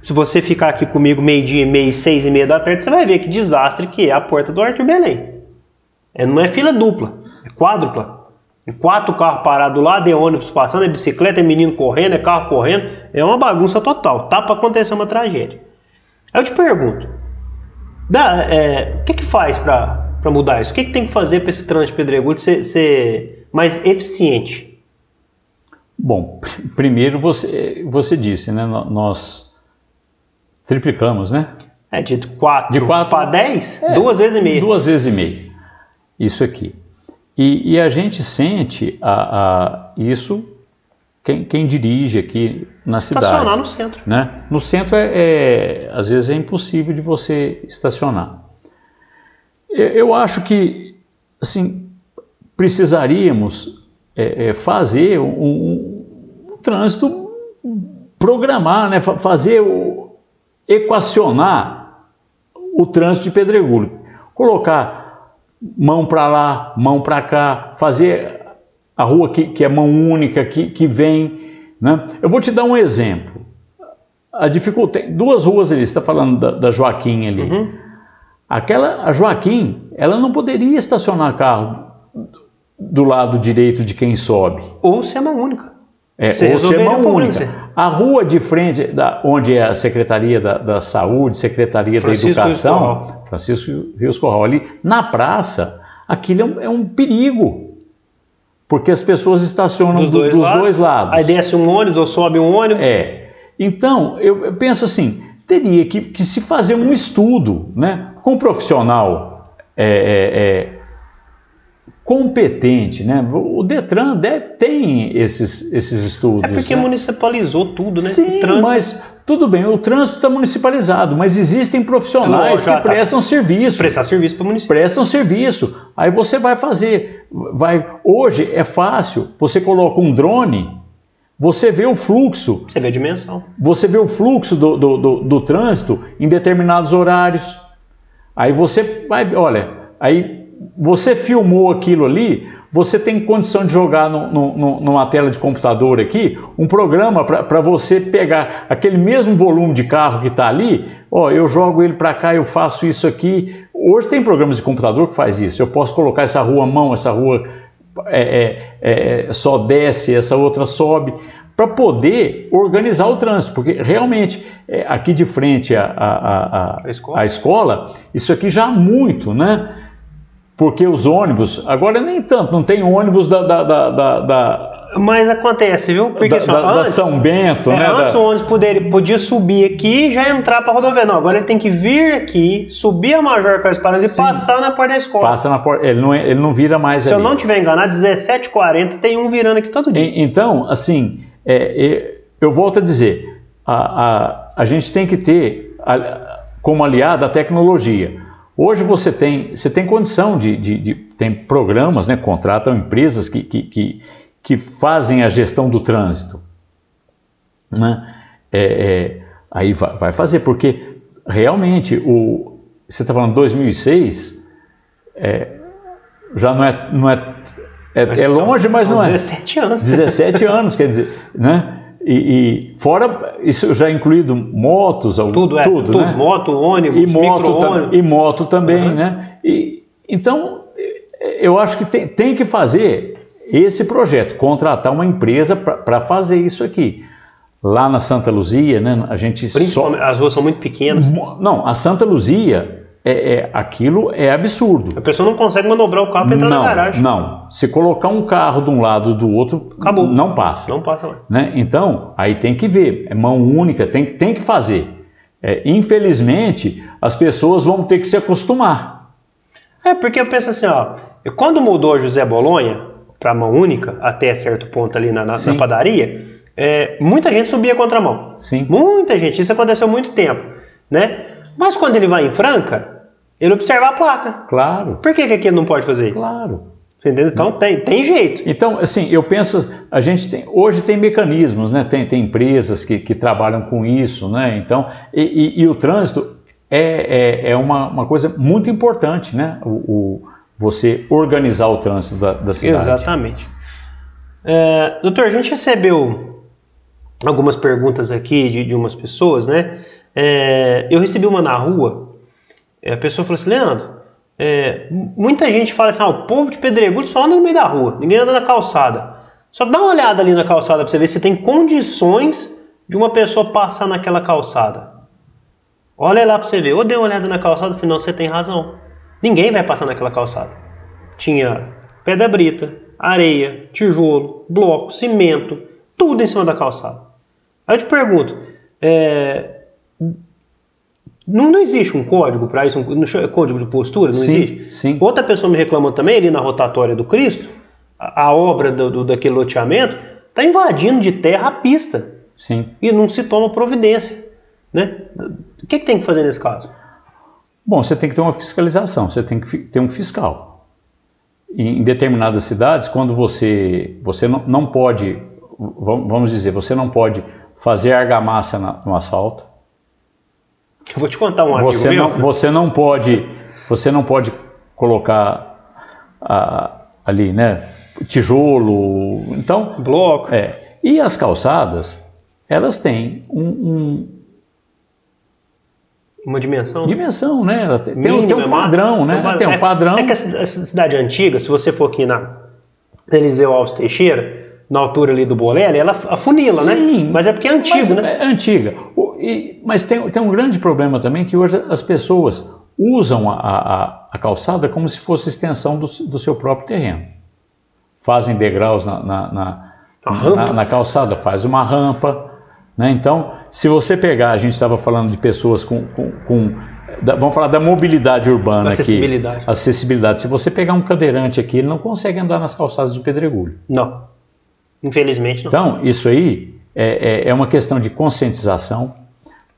Se você ficar aqui comigo meio-dia e meio, seis e meia da tarde, você vai ver que desastre que é a porta do Arthur Belém. É, não é fila dupla, é quádrupla. Quatro carros parados lá, de ônibus passando, é bicicleta, é menino correndo, é carro correndo. É uma bagunça total. Tá para acontecer uma tragédia. Aí eu te pergunto, dá, é, o que que faz para mudar isso? O que, que tem que fazer para esse trânsito pedregulho ser mais eficiente?
Bom, primeiro você, você disse, né? Nós triplicamos, né?
É, de 4 para 10? É, duas vezes e meia.
Duas vezes e meia. Isso aqui. E, e a gente sente a, a isso quem, quem, dirige aqui na cidade.
Estacionar no centro.
Né? No centro, é, é, às vezes, é impossível de você estacionar. Eu, eu acho que, assim, precisaríamos é, é, fazer um, um, um, trânsito, programar, né? fazer, o, equacionar o trânsito de pedregulho. Colocar mão para lá, mão para cá, fazer a rua que, que é mão única, que, que vem. Né? Eu vou te dar um exemplo. A dificuldade, duas ruas ali, você está falando da, da, Joaquim ali. Uhum. Aquela, a Joaquim, ela não poderia estacionar carro do lado direito de quem sobe.
Ou ser mão única.
É, ou ser mão única. A rua de frente, da, onde é a Secretaria da, da Saúde, Secretaria Francisco da Educação, Francisco Rios Corral, ali na praça, aquilo é um, é um perigo. Porque as pessoas estacionam dos, dois, dos lados, dois, lados,
Aí desce um ônibus ou sobe um ônibus.
É. Então, eu, eu penso assim, teria que, que, se fazer um estudo né, com um profissional é, é, é competente, né? O Detran deve, tem esses, esses estudos.
É porque
né?
municipalizou tudo, né?
Sim, mas tudo bem, o trânsito está municipalizado, mas existem profissionais que prestam tá. serviço.
Prestar serviço para o município.
Prestam serviço. Aí você vai fazer, vai. Hoje é fácil. Você coloca um drone, você vê o fluxo.
Você vê a dimensão.
Você vê o fluxo do, do, do, do trânsito em determinados horários. Aí você vai, olha, aí você filmou aquilo ali, você tem condição de jogar no, no, numa tela de computador aqui um programa para você pegar aquele mesmo volume de carro que está ali, ó, eu jogo ele para cá, eu faço isso aqui. Hoje tem programas de computador que faz isso. Eu posso colocar essa rua mão, essa rua é, é, é, só desce, essa outra sobe, para poder organizar o trânsito, porque realmente é, aqui de frente à, à, à, à escola. escola, isso aqui já há muito, né? Porque os ônibus, agora nem tanto, não tem ônibus da, da, da, da
mas acontece, viu?
Porque da, assim, da, antes, da São Bento,
é,
né?
Antes o ônibus poderia, podia subir aqui e já entrar para a rodovia. Não, agora ele tem que vir aqui, subir a Major Carlos Paranhos e passar na porta da escola.
Passa na porta, ele não, ele não vira mais
Se
ali.
eu não tiver enganado, 17h40 tem um virando aqui todo dia.
Então, assim, é, eu volto a dizer, a, a, a gente tem que ter como aliado a tecnologia. Hoje você tem, você tem condição de, de, de tem programas, né, contratam empresas que, que, que, que fazem a gestão do trânsito. Né? É, é, aí vai, vai, fazer, porque realmente, o, você está falando 2006, é, já não é, não é, é, é longe, mas não é.
17 anos.
17 anos, quer dizer, né? E, e, fora isso já incluído motos,
tudo, é, tudo, tudo
né?
moto, ônibus,
e moto, e moto também, uhum. né? E, então eu acho que tem, tem que fazer esse projeto, contratar uma empresa para fazer isso aqui. Lá na Santa Luzia, né? A gente
Principalmente, só... as ruas são muito pequenas.
Não, a Santa Luzia é, é, aquilo é absurdo.
A pessoa não consegue manobrar o carro para entrar
não,
na garagem.
Não, se colocar um carro de um lado e do outro,
Acabou.
não passa.
Não passa lá.
Né? Então, aí tem que ver, é mão única, tem, tem que fazer. É, infelizmente, as pessoas vão ter que se acostumar.
É, porque eu penso assim, ó, quando mudou José Bolonha para mão única, até certo ponto ali na, na, na padaria, é, muita gente subia contramão.
Sim.
Muita gente, isso aconteceu há muito tempo, né? Mas quando ele vai em Franca, ele observa a placa.
Claro.
Por que, que aqui não pode fazer isso?
Claro.
Entendeu? Então tem, tem jeito.
Então, assim, eu penso, a gente tem, hoje tem mecanismos, né? Tem, tem empresas que, que trabalham com isso, né? Então, e, e, e o trânsito é, é, é uma, uma coisa muito importante, né? O, o você organizar o trânsito da, da cidade.
Exatamente. É, doutor, a gente recebeu algumas perguntas aqui de, de umas pessoas, né? É, eu recebi uma na rua, a pessoa falou assim, Leandro, é, muita gente fala assim, ah, o povo de Pedregulho só anda no meio da rua, ninguém anda na calçada. Só dá uma olhada ali na calçada para você ver se tem condições de uma pessoa passar naquela calçada. Olha lá para você ver. Ou dê uma olhada na calçada, afinal você tem razão. Ninguém vai passar naquela calçada. Tinha pedra brita, areia, tijolo, bloco, cimento, tudo em cima da calçada. Aí eu te pergunto, é, não, não existe um código para isso, um código de postura? Não
sim,
existe?
Sim.
Outra pessoa me reclamou também ali na rotatória do Cristo, a, a obra do, do, daquele loteamento está invadindo de terra a pista.
Sim.
E não se toma providência. Né? O que, que tem que fazer nesse caso?
Bom, você tem que ter uma fiscalização, você tem que ter um fiscal. Em determinadas cidades, quando você, você não, não pode, vamos dizer, você não pode fazer argamassa no asfalto,
eu vou te contar um amigo
você
meu.
Não, você não pode, você não pode colocar a, ali, né, tijolo, então
bloco.
É. E as calçadas, elas têm um, um
uma dimensão?
Dimensão, né? Tem, Mínimo, tem um padrão, né? Tem um padrão.
É, é que a cidade antiga, se você for aqui na Eliseu Alves Teixeira, na altura ali do Bolelli, ela afunila, né? Sim, né? Mas é porque é antiga, né?
É antiga. E, mas tem, tem um grande problema também que hoje as pessoas usam a, a, a calçada como se fosse extensão do, do, seu próprio terreno. Fazem degraus na, na, na, na, na calçada, faz uma rampa. Né? Então, se você pegar, a gente estava falando de pessoas com, com, com da, vamos falar da mobilidade urbana
Acessibilidade.
aqui. Acessibilidade. Se você pegar um cadeirante aqui, ele não consegue andar nas calçadas de pedregulho.
Não. Infelizmente não.
Então, isso aí é, é, é uma questão de conscientização.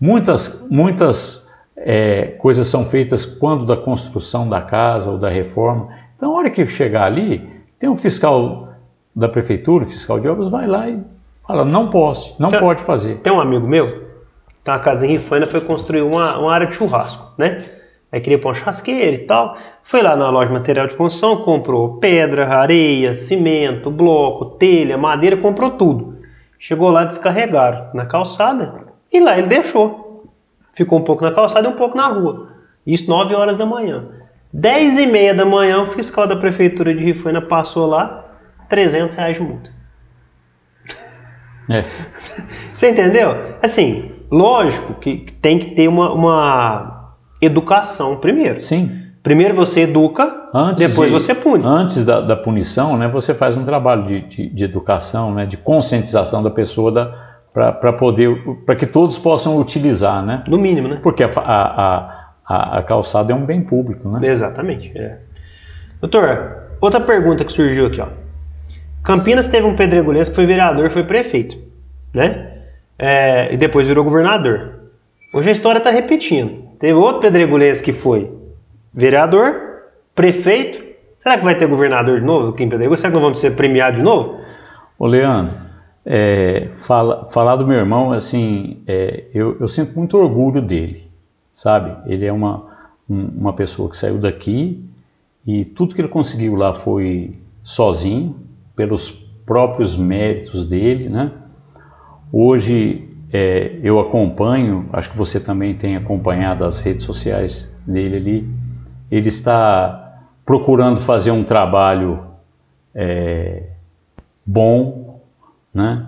Muitas, muitas é, coisas são feitas quando da construção da casa ou da reforma. Então, a hora que chegar ali, tem um fiscal da prefeitura, fiscal de obras, vai lá e fala, não posso, não
Tem-
pode fazer.
Tem um amigo meu, tem uma casa em Rifaina, foi construir uma, uma área de churrasco, né? Aí queria pôr uma churrasqueira e tal. Foi lá na loja de material de construção, comprou pedra, areia, cimento, bloco, telha, madeira, comprou tudo. Chegou lá, descarregaram na calçada e lá ele deixou. Ficou um pouco na calçada e um pouco na rua. Isso 9 horas da manhã. 10 e meia da manhã, o fiscal da prefeitura de Rifaina passou lá, 300 reais de multa.
É.
Você entendeu? Assim, lógico que tem que ter uma, uma educação primeiro.
Sim.
Primeiro você educa,
Antes
depois
de-
você pune.
Antes da, da punição, né, você faz um trabalho de, de, de educação, né, de conscientização da pessoa para poder, para que todos possam utilizar, né?
No mínimo, né?
Porque a, a, a, a calçada é um bem público, né?
Exatamente. é. Doutor, outra pergunta que surgiu aqui, ó. Campinas teve um pedregulhense que foi vereador, foi prefeito, né? É, e depois virou governador. Hoje a história está repetindo. Teve outro pedregulhense que foi vereador, prefeito. Será que vai ter governador de novo aqui em Pedregulho? Será que nós vamos ser premiados de novo?
Ô Leandro, é, fala, falar do meu irmão, assim, é, eu, eu sinto muito orgulho dele, sabe? Ele é uma, um- uma pessoa que saiu daqui e tudo que ele conseguiu lá foi sozinho, pelos próprios méritos dele, né? Hoje é, eu acompanho, acho que você também tem acompanhado as redes sociais dele ali, ele está procurando fazer um trabalho é, bom, né?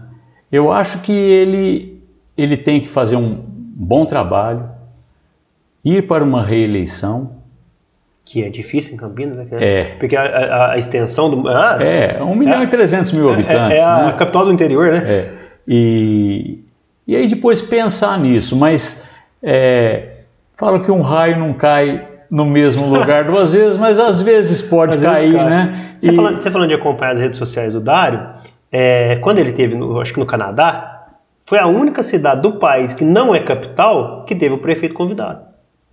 Eu acho que ele, ele tem que fazer um bom trabalho, ir para uma reeleição,
Que é difícil em Campinas, né?
É.
Porque a, a- a extensão do. Ah,
é, 1 milhão e 300 mil
é-
habitantes,
é a
né?
capital do interior, né?
É. E, e aí depois pensar nisso, mas é, falo que um raio não cai no mesmo lugar duas vezes, mas às vezes pode
Às vezes
cair,
cai.
né?
Você,
E-
falando, você falando de acompanhar as redes sociais do Dário, é, quando ele teve, no, acho que no Canadá, foi a única cidade do país que não é capital que teve o prefeito convidado.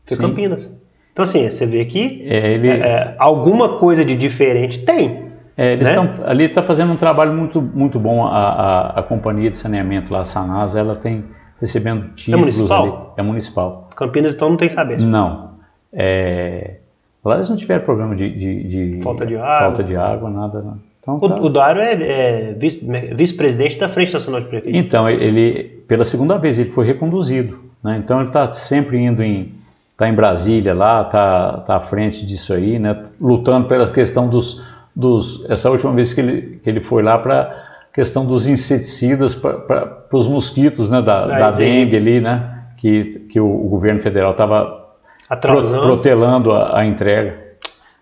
Foi
Sim.
Campinas. Então, assim, você vê que
é, ele,
é, alguma coisa de diferente tem.
É, eles
né?
estão ali está fazendo um trabalho muito muito bom a, a, a companhia de saneamento lá a Sanasa ela tem recebendo títulos
municipal?
ali é municipal
Campinas, então, não tem saber.
não é, lá eles não tiveram problema de, de- de-
Falta de água.
falta de água nada não. Então,
O,
tá.
o Dário é, é vice- vice-presidente da Frente Nacional de Prefeitos.
então ele pela segunda vez ele foi reconduzido né? então ele está sempre indo em tá em Brasília lá tá tá à frente disso aí né lutando pela questão dos dos essa última vez que ele que ele foi lá para questão dos inseticidas para os mosquitos né da,
Ah,
da dengue ali né que que o, o governo federal estava
Atrasando.
protelando a, a entrega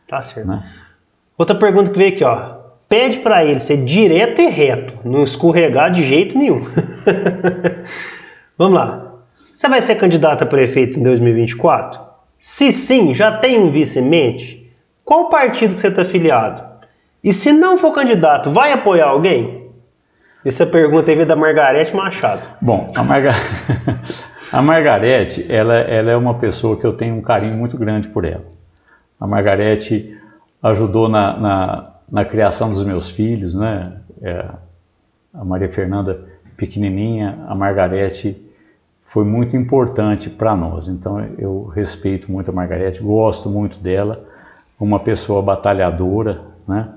Tá certo.
né
Outra pergunta que veio aqui, ó. Pede pra ele ser direto e reto, não escorregar de jeito nenhum. Vamos lá. Você vai ser candidato a prefeito em 2024? Se sim, já tem um vice em mente? Qual partido que você está afiliado? E se não for candidato, vai apoiar alguém? Essa pergunta aí veio da Margarete Machado.
Bom, a, Marga... a Margarete, ela, ela é uma pessoa que eu tenho um carinho muito grande por ela. A Margarete ajudou na, na, na criação dos meus filhos, né? É, a Maria Fernanda pequenininha, a Margarete foi muito importante para nós. Então eu respeito muito a Margarete, gosto muito dela, uma pessoa batalhadora, né?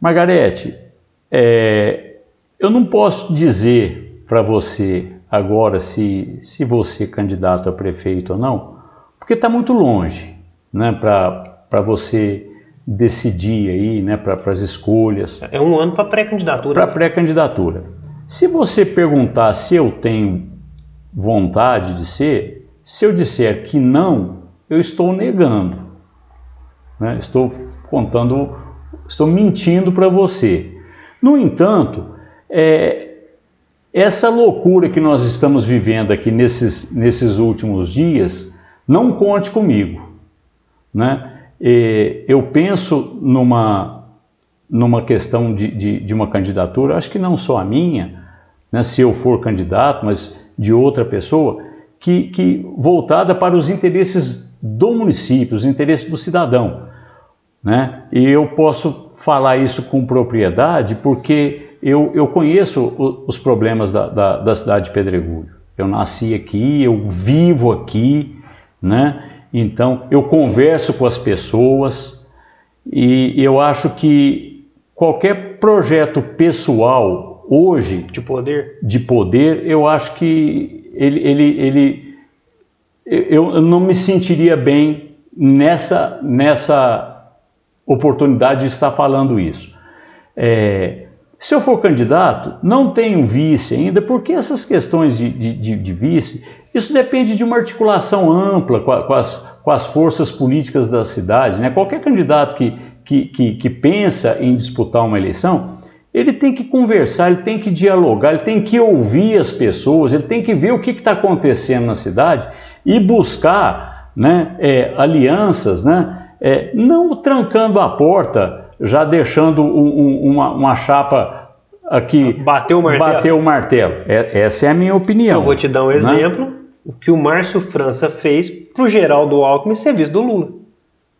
Margarete, é, eu não posso dizer para você agora se, se você é candidato a prefeito ou não, porque está muito longe né, para você decidir aí, né, para as escolhas,
É um ano para pré-candidatura.
para pré-candidatura. Se você perguntar se eu tenho vontade de ser, se eu disser que não, eu estou negando. né? Estou contando, estou mentindo para você. No entanto, é, essa loucura que nós estamos vivendo aqui nesses, nesses últimos dias não conte comigo. Né? Eu penso numa, numa questão de, de, de, uma candidatura, acho que não só a minha, né, se eu for candidato, mas de outra pessoa, que, que voltada para os interesses do município, os interesses do cidadão. Né? E eu posso falar isso com propriedade porque eu, eu conheço os problemas da, da, da cidade de Pedregulho. Eu nasci aqui, eu vivo aqui, né? Então eu converso com as pessoas e eu acho que qualquer projeto pessoal hoje
de poder,
de poder eu acho que ele, ele, ele eu não me sentiria bem nessa, nessa oportunidade de estar falando isso. É, se eu for candidato, não tenho vice ainda, porque essas questões de, de, de vice, isso depende de uma articulação ampla com, a, com, as, com as forças políticas da cidade. Né? Qualquer candidato que, que, que, que pensa em disputar uma eleição, ele tem que conversar, ele tem que dialogar, ele tem que ouvir as pessoas, ele tem que ver o que está acontecendo na cidade e buscar né, é, alianças, né, é, não trancando a porta, já deixando um, um, uma, uma, chapa aqui.
Bateu o martelo.
Bateu o martelo. É, essa é a minha opinião.
Eu vou te dar um né? exemplo. O que o Márcio França fez para o Geraldo Alckmin serviço do Lula.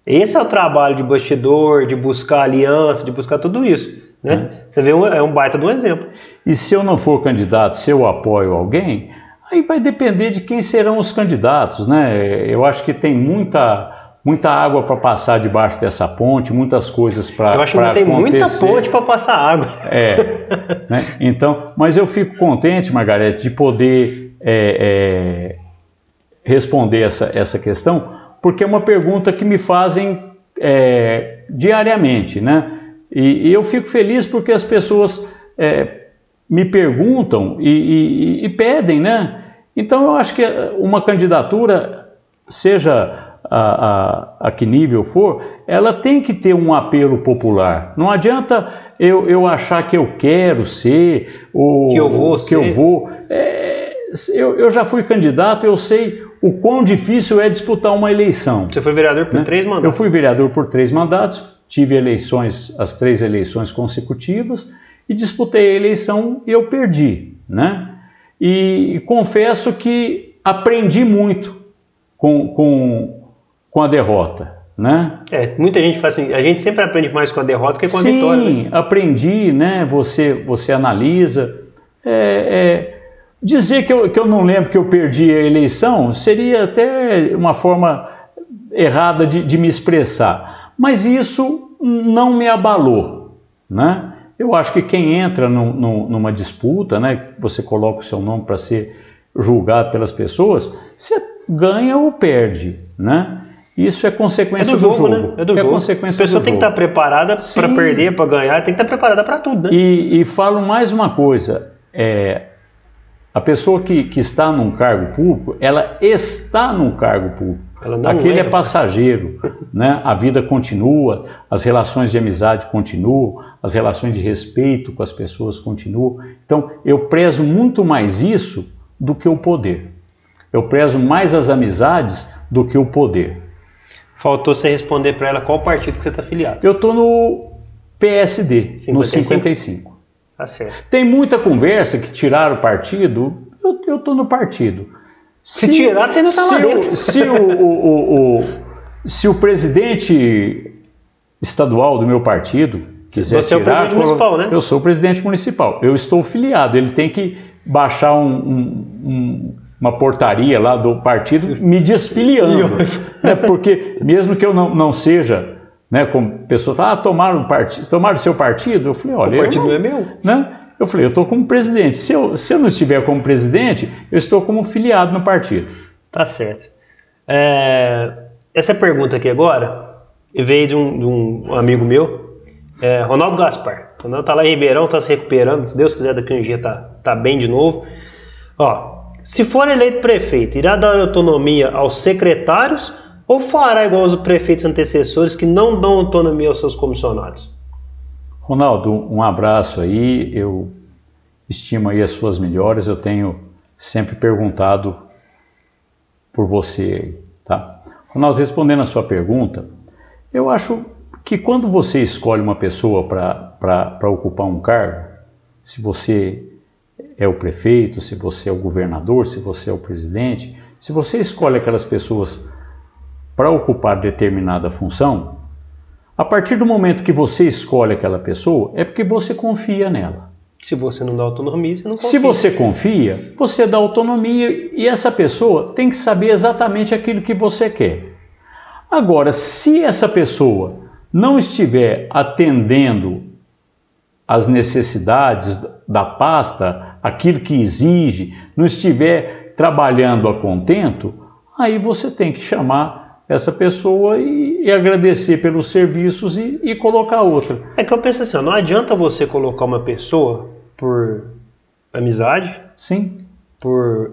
Esse é o trabalho de bastidor, de buscar aliança, de buscar tudo isso. Né? Hum. Você vê, é um baita de um exemplo.
E se eu não for candidato, se eu apoio alguém, Aí vai depender de quem serão os candidatos, né? Eu acho que tem muita, muita água para passar debaixo dessa ponte, muitas coisas para
Eu acho que ainda tem muita ponte para passar água.
É, né? então, mas eu fico contente, Margarete, de poder é, é, responder essa, essa questão, porque é uma pergunta que me fazem é, diariamente, né? E, e, eu fico feliz porque as pessoas é, me perguntam e, e, e, pedem, né? Então eu acho que uma candidatura, seja a, a, a, que nível for, ela tem que ter um apelo popular. Não adianta eu, eu achar que eu quero ser, ou
que eu vou.
Que ser. eu, vou. É, eu, eu já fui candidato, eu sei o quão difícil é disputar uma eleição.
Você foi vereador por né? três mandatos?
Eu fui vereador por três mandatos, tive eleições, as três eleições consecutivas e disputei a eleição e eu perdi, né? E, confesso que aprendi muito com, com, com a derrota, né?
É, muita gente faz assim, a gente sempre aprende mais com a derrota que com a
Sim,
vitória.
Sim, né? aprendi, né? Você, você analisa. É, é, dizer que eu, que eu não lembro que eu perdi a eleição seria até uma forma errada de, de me expressar. Mas isso não me abalou, né? Eu acho que quem entra no, no, numa disputa, né, você coloca o seu nome para ser julgado pelas pessoas, você ganha ou perde, né? Isso é consequência é do, jogo, do jogo.
Né? É do é jogo. Consequência a pessoa tem que estar preparada para perder, para ganhar, tem que estar preparada para tudo, né?
E, e falo mais uma coisa, é, a pessoa que, que está num cargo público, ela está num cargo público. Aquele é, é passageiro, né? a vida continua, as relações de amizade continuam, as relações de respeito com as pessoas continuam. Então, eu prezo muito mais isso do que o poder. Eu prezo mais as amizades do que o poder.
Faltou você responder para ela qual partido que você está afiliado.
Eu estou no PSD, 55? no 55.
Tá certo.
Tem muita conversa que tiraram o partido, eu estou no partido.
Se, se tirar, você não está lá dentro.
O, se, o, o, o, se o presidente estadual do meu partido quiser
você tirar... Você é o presidente municipal, né?
Eu sou o presidente municipal. Eu estou filiado. Ele tem que baixar um, um, um, uma portaria lá do partido me desfiliando. né? Porque mesmo que eu não, não seja... Né, como pessoas falam, ah, tomaram, part... tomaram seu partido? Eu falei, olha...
O partido não, não é meu.
Né? Eu falei, eu estou como presidente. Se eu, se eu não estiver como presidente, eu estou como filiado no partido.
Tá certo. É, essa pergunta aqui agora veio de um, de um amigo meu, é, Ronaldo Gaspar. Ronaldo está lá em Ribeirão, está se recuperando. Se Deus quiser, daqui a um dia tá, tá bem de novo. Ó, se for eleito prefeito, irá dar autonomia aos secretários ou fará igual os prefeitos antecessores que não dão autonomia aos seus comissionados?
Ronaldo, um abraço aí, eu estimo aí as suas melhores, eu tenho sempre perguntado por você. Tá? Ronaldo, respondendo a sua pergunta, eu acho que quando você escolhe uma pessoa para ocupar um cargo, se você é o prefeito, se você é o governador, se você é o presidente, se você escolhe aquelas pessoas para ocupar determinada função, a partir do momento que você escolhe aquela pessoa, é porque você confia nela.
Se você não dá autonomia, você não confia.
Se você confia, você dá autonomia e essa pessoa tem que saber exatamente aquilo que você quer. Agora, se essa pessoa não estiver atendendo às necessidades da pasta, aquilo que exige, não estiver trabalhando a contento, aí você tem que chamar essa pessoa e, e agradecer pelos serviços e, e, colocar outra.
É que eu penso assim, não adianta você colocar uma pessoa por amizade,
sim,
por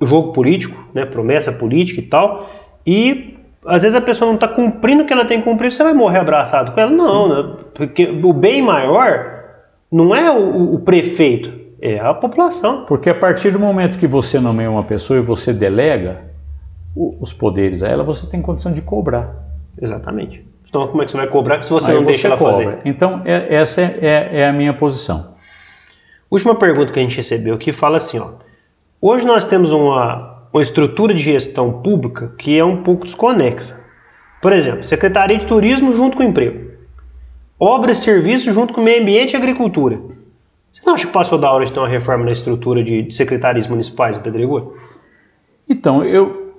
jogo político, né, promessa política e tal, e às vezes a pessoa não está cumprindo o que ela tem que cumprir, você vai morrer abraçado com ela? Não, né? porque o bem maior não é o, o, prefeito, é a população.
Porque a partir do momento que você nomeia uma pessoa e você delega os poderes a ela, você tem condição de cobrar.
Exatamente. Então como é que você vai cobrar se você Aí não você deixa ela cobra. fazer?
Então é, essa é, é, é a minha posição.
Última pergunta que a gente recebeu aqui fala assim, ó. Hoje nós temos uma uma estrutura de gestão pública que é um pouco desconexa. Por exemplo, Secretaria de Turismo junto com o Emprego. Obras e Serviços junto com o Meio Ambiente e Agricultura. Vocês não acham que passou da hora de ter uma reforma na estrutura de, de secretarias municipais em Pedregulho?
Então, eu...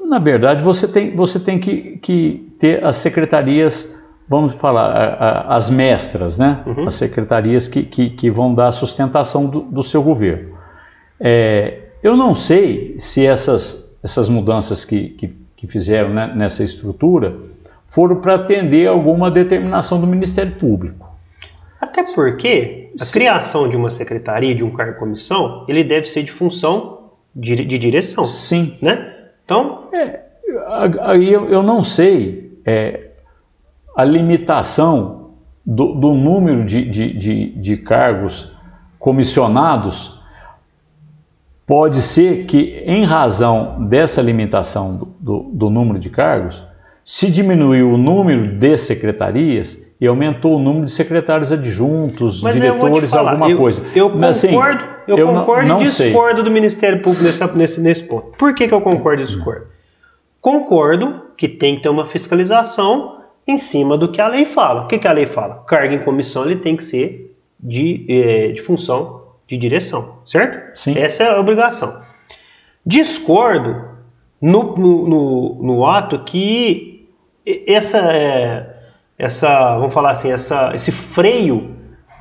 Na verdade, você tem, você tem que, que ter as secretarias vamos falar, as mestras, né? Uhum. As secretarias que, que, que, vão dar a sustentação do, do seu governo. É, eu não sei se essas, essas mudanças que, que, que fizeram né, nessa estrutura foram para atender alguma determinação do Ministério Público.
Até porque a Sim. criação de uma secretaria, de um cargo comissão, ele deve ser de função de, de direção.
Sim.
Né? Então.
É, aí eu, eu não sei é, a limitação do, do número de, de, de, de cargos comissionados Pode ser que, em razão dessa limitação do, do, do número de cargos, se diminuiu o número de secretarias e aumentou o número de secretários adjuntos, Mas diretores, alguma
eu,
coisa.
Eu concordo, assim, eu, eu concordo não, não e discordo sei. do Ministério Público nesse, nesse, nesse ponto. Por que, que eu concordo e discordo? Concordo que tem que ter uma fiscalização em cima do que a lei fala. O que, que a lei fala? Cargo em comissão ele tem que ser de, eh, de função de direção, certo?
Sim.
Essa é a obrigação. Discordo no, no, no, no ato que essa, é, essa, vamos falar assim, essa, esse freio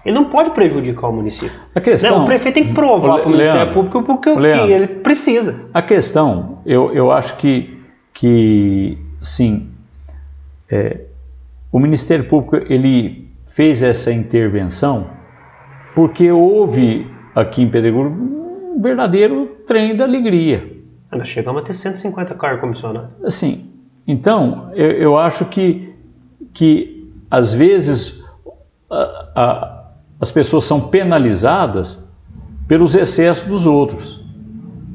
ele não pode prejudicar o município.
A questão,
não, o prefeito tem que provar para o Ministério Público porque o que ele precisa.
A questão, eu, eu acho que, que sim, é, o Ministério Público ele fez essa intervenção porque houve aqui em Pedregulho um verdadeiro trem da alegria.
Nós chegamos a ter 150 carros comissionados.
Assim, então, eu, eu acho que, que às vezes a, a, as pessoas são penalizadas pelos excessos dos outros.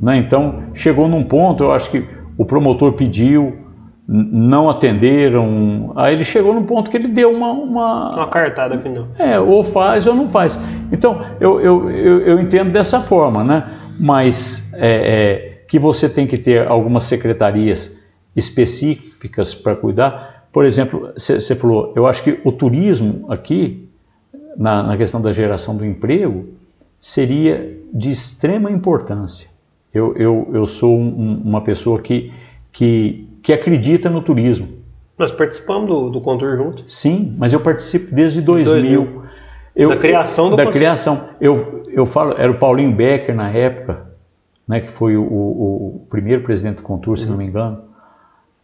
Né? Então, chegou num ponto, eu acho que o promotor pediu, não atenderam. Aí ele chegou no ponto que ele deu uma. Uma,
uma cartada final.
É, ou faz ou não faz. Então, eu, eu, eu, eu entendo dessa forma, né? Mas é, é, que você tem que ter algumas secretarias específicas para cuidar. Por exemplo, você falou, eu acho que o turismo aqui, na, na questão da geração do emprego, seria de extrema importância. Eu, eu, eu sou um, uma pessoa que, que que acredita no turismo.
Nós participamos do, do Contour junto.
Sim, mas eu participo desde 2000. 2000. Eu,
da criação do
Da criação. Eu, eu falo, era o Paulinho Becker na época, né, que foi o, o, o primeiro presidente do Contour, se uhum. não me engano.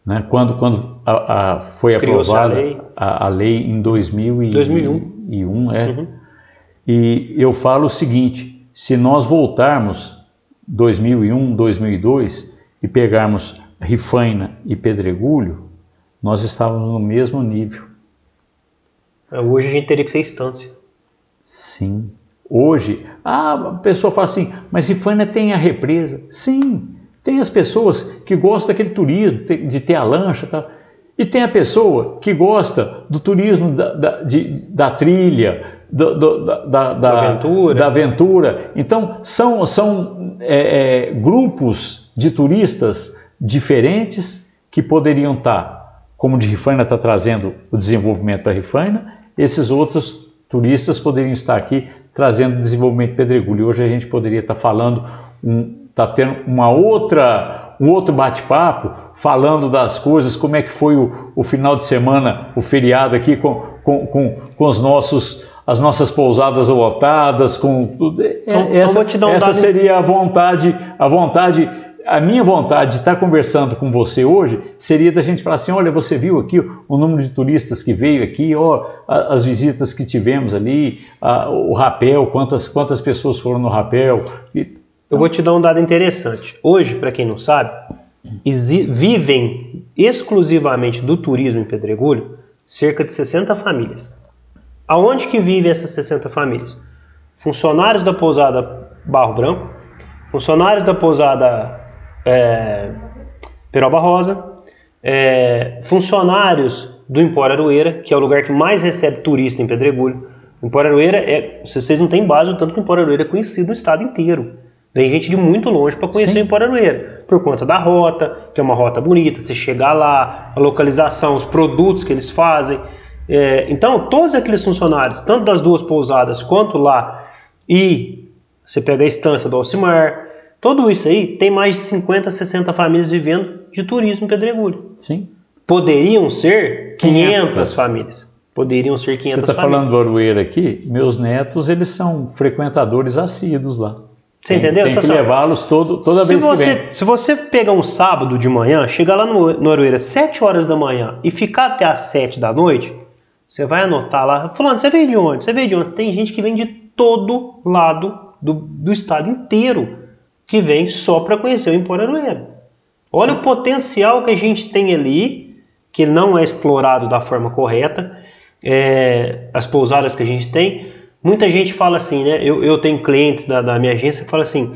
Né, quando quando a, a foi aprovada a lei. A, a lei. em 2000 e, 2001. E um, é. Uhum. E eu falo o seguinte, se nós voltarmos 2001, 2002 e pegarmos Rifaina e Pedregulho, nós estávamos no mesmo nível.
É, hoje a gente teria que ser instância.
Sim. Hoje, ah, a pessoa fala assim, mas Rifaina tem a represa. Sim, Tem as pessoas que gostam daquele turismo, de ter a lancha e tal. E tem a pessoa que gosta do turismo da, da, de, da trilha, do, do, da, da, da, aventura. da aventura. Então, são, são é, é, grupos de turistas diferentes que poderiam estar, como de Rifaina está trazendo o desenvolvimento para Rifaina, esses outros turistas poderiam estar aqui trazendo desenvolvimento pedregulho. E hoje a gente poderia estar falando, um, está tendo uma outra, um outro bate-papo, falando das coisas, como é que foi o, o final de semana, o feriado aqui com, com, com, com os nossos as nossas pousadas lotadas, com tudo. É, então, então essa, então um essa seria a vontade, a vontade, a minha vontade de estar conversando com você hoje seria da gente falar assim, olha, você viu aqui o número de turistas que veio aqui, ó, as visitas que tivemos ali, a, o rapel, quantas, quantas pessoas foram no rapel.
Eu vou te dar um dado interessante. Hoje, para quem não sabe, vivem exclusivamente do turismo em Pedregulho cerca de 60 famílias. Aonde que vivem essas 60 famílias? Funcionários da pousada Barro Branco, funcionários da pousada é, Peroba Rosa, é, funcionários do Empório Aroeira, que é o lugar que mais recebe turista em Pedregulho. O Empório Aroeira é, vocês não têm base, o tanto que o Empório Aroeira é conhecido no estado inteiro. Vem gente de muito longe para conhecer Sim. o Empório Aroeira, por conta da rota, que é uma rota bonita, você chegar lá, a localização, os produtos que eles fazem. É, então, todos aqueles funcionários, tanto das duas pousadas quanto lá, e você pega a estância do Alcimar, tudo isso aí tem mais de 50, 60 famílias vivendo de turismo em Pedregulho.
Sim.
Poderiam ser 500, 500. famílias. Poderiam ser 500
Você está falando do Aroeira aqui? Meus netos, eles são frequentadores assíduos lá.
Você tem, entendeu?
Tem então, que levá-los todo, toda vez
você,
que vem.
Se você pegar um sábado de manhã, chegar lá no, no Aroeira 7 horas da manhã e ficar até as 7 da noite, você vai anotar lá. Fulano, você veio de onde? Você veio de onde? Tem gente que vem de todo lado do, do estado inteiro que vem só para conhecer o Empório Aroeira. Olha Sim. o potencial que a gente tem ali, que não é explorado da forma correta, é, as pousadas que a gente tem Muita gente fala assim, né? Eu, eu tenho clientes da, da minha agência que falam assim: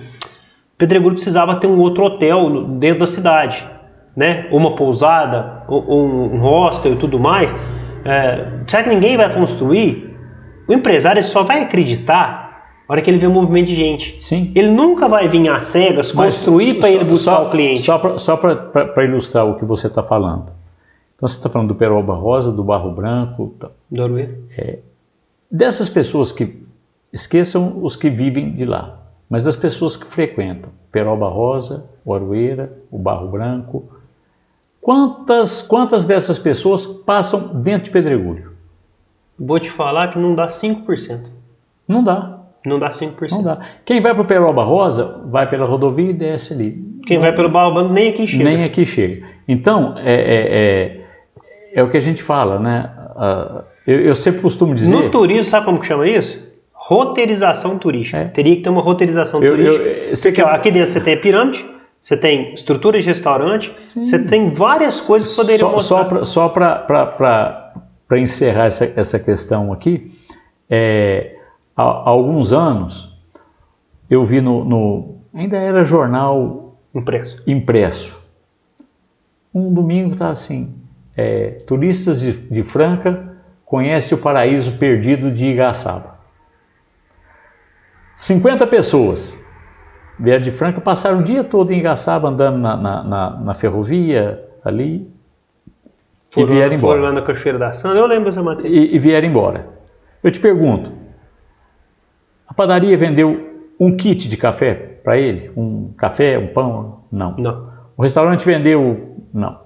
Pedregulho precisava ter um outro hotel dentro da cidade, né? Uma pousada, um, um hostel e tudo mais. É, será que ninguém vai construir? O empresário só vai acreditar na hora que ele vê um movimento de gente.
Sim.
Ele nunca vai vir às cegas construir para ele buscar só, o cliente.
Só para ilustrar o que você está falando. Então você está falando do Peroba Rosa, do Barro Branco.
Do Arueira.
É, Dessas pessoas que esqueçam os que vivem de lá, mas das pessoas que frequentam Peroba Rosa, o Aroeira, o Barro Branco, quantas, quantas dessas pessoas passam dentro de Pedregulho?
Vou te falar que não dá 5%.
Não dá.
Não dá 5%.
Não dá. Quem vai para o Peroba Rosa, vai pela rodovia e desce ali.
Quem vai pelo Barro Branco nem aqui chega.
Nem aqui chega. Então, é, é, é, é o que a gente fala, né? Uh, eu, eu, sempre costumo dizer.
No turismo, sabe como que chama isso? Roteirização turística. É. Teria que ter uma roteirização eu, turística. Eu, Porque, ó, aqui dentro você tem a pirâmide, você tem estrutura de restaurante, Sim. você tem várias coisas que poderiam
mostrar. Só para encerrar essa, essa questão aqui, é, há, há, alguns anos eu vi no, no, ainda era jornal
impresso.
impresso. Um domingo está assim, é, turistas de, de Franca conhece o paraíso perdido de Igaçaba. 50 pessoas vieram de Franca, passaram o dia todo em Igaçaba andando na, na, na, na ferrovia ali
foram, e vieram embora. Foram lá na Cachoeira da Santa, eu lembro dessa matéria.
E, e vieram embora. Eu te pergunto, a padaria vendeu um kit de café para ele? Um café, um pão? Não.
Não.
O restaurante vendeu? Não.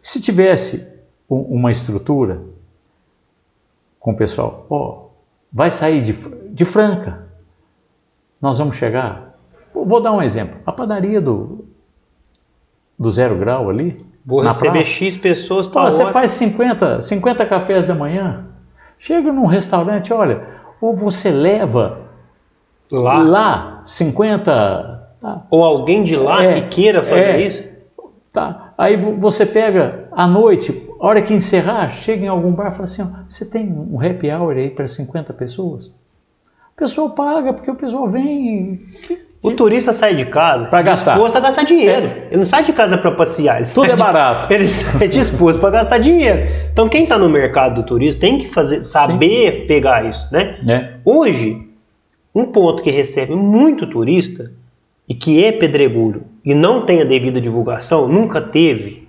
Se tivesse uma estrutura, com o pessoal, ó, oh, vai sair de, de Franca, nós vamos chegar. Vou dar um exemplo, a padaria do, do Zero Grau ali,
Vou na receber praça. X pessoas,
tá Você faz 50, 50 cafés da manhã, chega num restaurante, olha, ou você leva lá, lá 50...
Tá, ou alguém de lá é, que queira fazer é, isso.
Tá, aí você pega à noite, a hora que encerrar, chega em algum bar e fala assim: ó, você tem um happy hour aí para 50 pessoas? O pessoal paga, porque o pessoal vem.
O turista sai de casa
Pra gastar.
disposto a gastar dinheiro. Ele não sai de casa para passear. Ele
Tudo é
de-
barato.
Ele sai disposto para gastar dinheiro. Então quem está no mercado do turismo tem que fazer, saber pegar isso, né?
Né?
Hoje, um ponto que recebe muito turista e que é pedregulho e não tem a devida divulgação, nunca teve,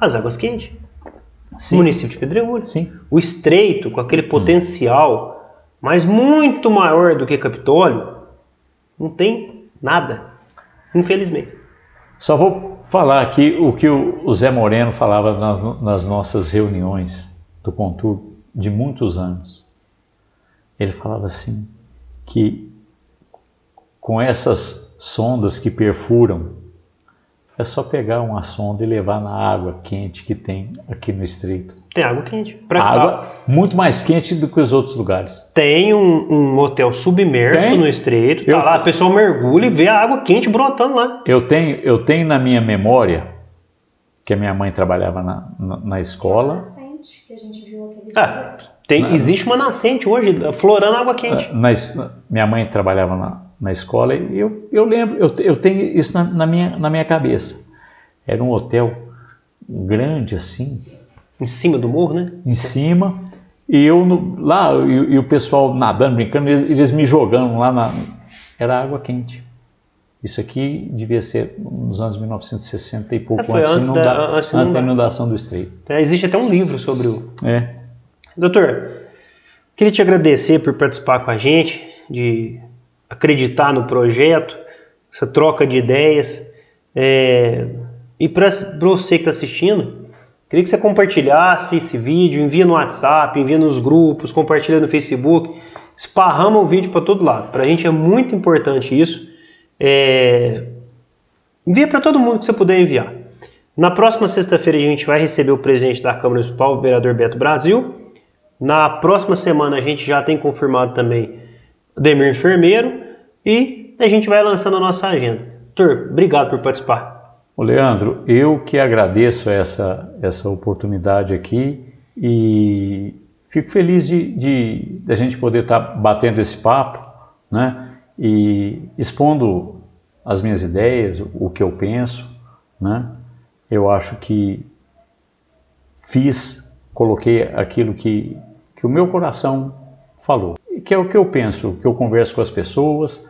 as águas quentes.
Sim.
Município de Pedregulho.
Sim.
O estreito, com aquele potencial, mas muito maior do que Capitólio, não tem nada. Infelizmente.
Só vou falar aqui o que o o Zé Moreno falava nas, nas nossas reuniões do Contur de muitos anos. Ele falava assim que com essas sondas que perfuram, é só pegar uma sonda e levar na água quente que tem aqui no estreito.
Tem água quente. Pra
Água muito mais quente do que os outros lugares.
Tem um, um hotel submerso
Tem?
no estreito.
Eu-
Tá lá, a pessoa mergulha e vê a água quente brotando lá.
Eu tenho, eu tenho na minha memória que a minha mãe trabalhava na, na, na escola
Nascente, que a gente viu aquele
Ah,
dia.
tem,
Não.
existe uma nascente hoje, florando água quente.
Na minha mãe trabalhava na, na escola e eu, eu lembro, eu, eu tenho isso na, na minha, na minha cabeça. Era um hotel grande assim,
Em cima do morro, né?
em cima, e eu no- lá, e, e o pessoal nadando, brincando, eles, eles me jogando lá na. Era água quente. Isso aqui devia ser nos anos 1960 e pouco,
É,
antes,
antes da-
inunda-
antes
antes da inundação do estreito.
É, existe até um livro sobre o,
É.
Doutor, queria te agradecer por participar com a gente, de acreditar no projeto, essa troca de ideias. É, e para você que está assistindo, queria que você compartilhasse esse vídeo, envia no WhatsApp, envia nos grupos, compartilha no Facebook, esparrama o vídeo para todo lado. Para a gente é muito importante isso. É, envia para todo mundo que você puder enviar. Na próxima sexta-feira a gente vai receber o presidente da Câmara Municipal, o vereador Beto Brasil. Na próxima semana a gente já tem confirmado também o Demir Enfermeiro e a gente vai lançando a nossa agenda. Doutor, obrigado por participar.
Ô Leandro, eu que agradeço essa, essa oportunidade aqui e fico feliz de, de, de a gente poder estar batendo esse papo né, e expondo as minhas ideias, o que eu penso. Né? Eu acho que fiz, coloquei aquilo que, que o meu coração falou, que é o que eu penso, o que eu converso com as pessoas,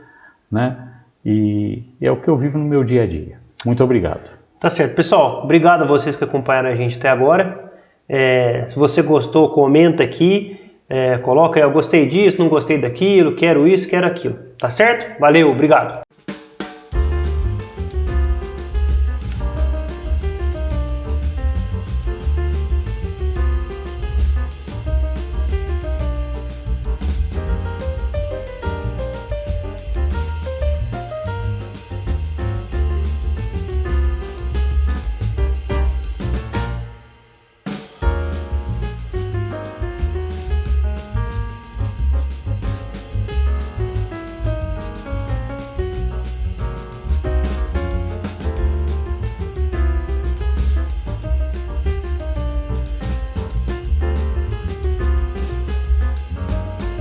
né? e é o que eu vivo no meu dia a dia. Muito obrigado.
Tá certo. Pessoal, obrigado a vocês que acompanharam a gente até agora. É, se você gostou, comenta aqui. É, coloca aí, eu gostei disso, não gostei daquilo, quero isso, quero aquilo. Tá certo? Valeu, obrigado.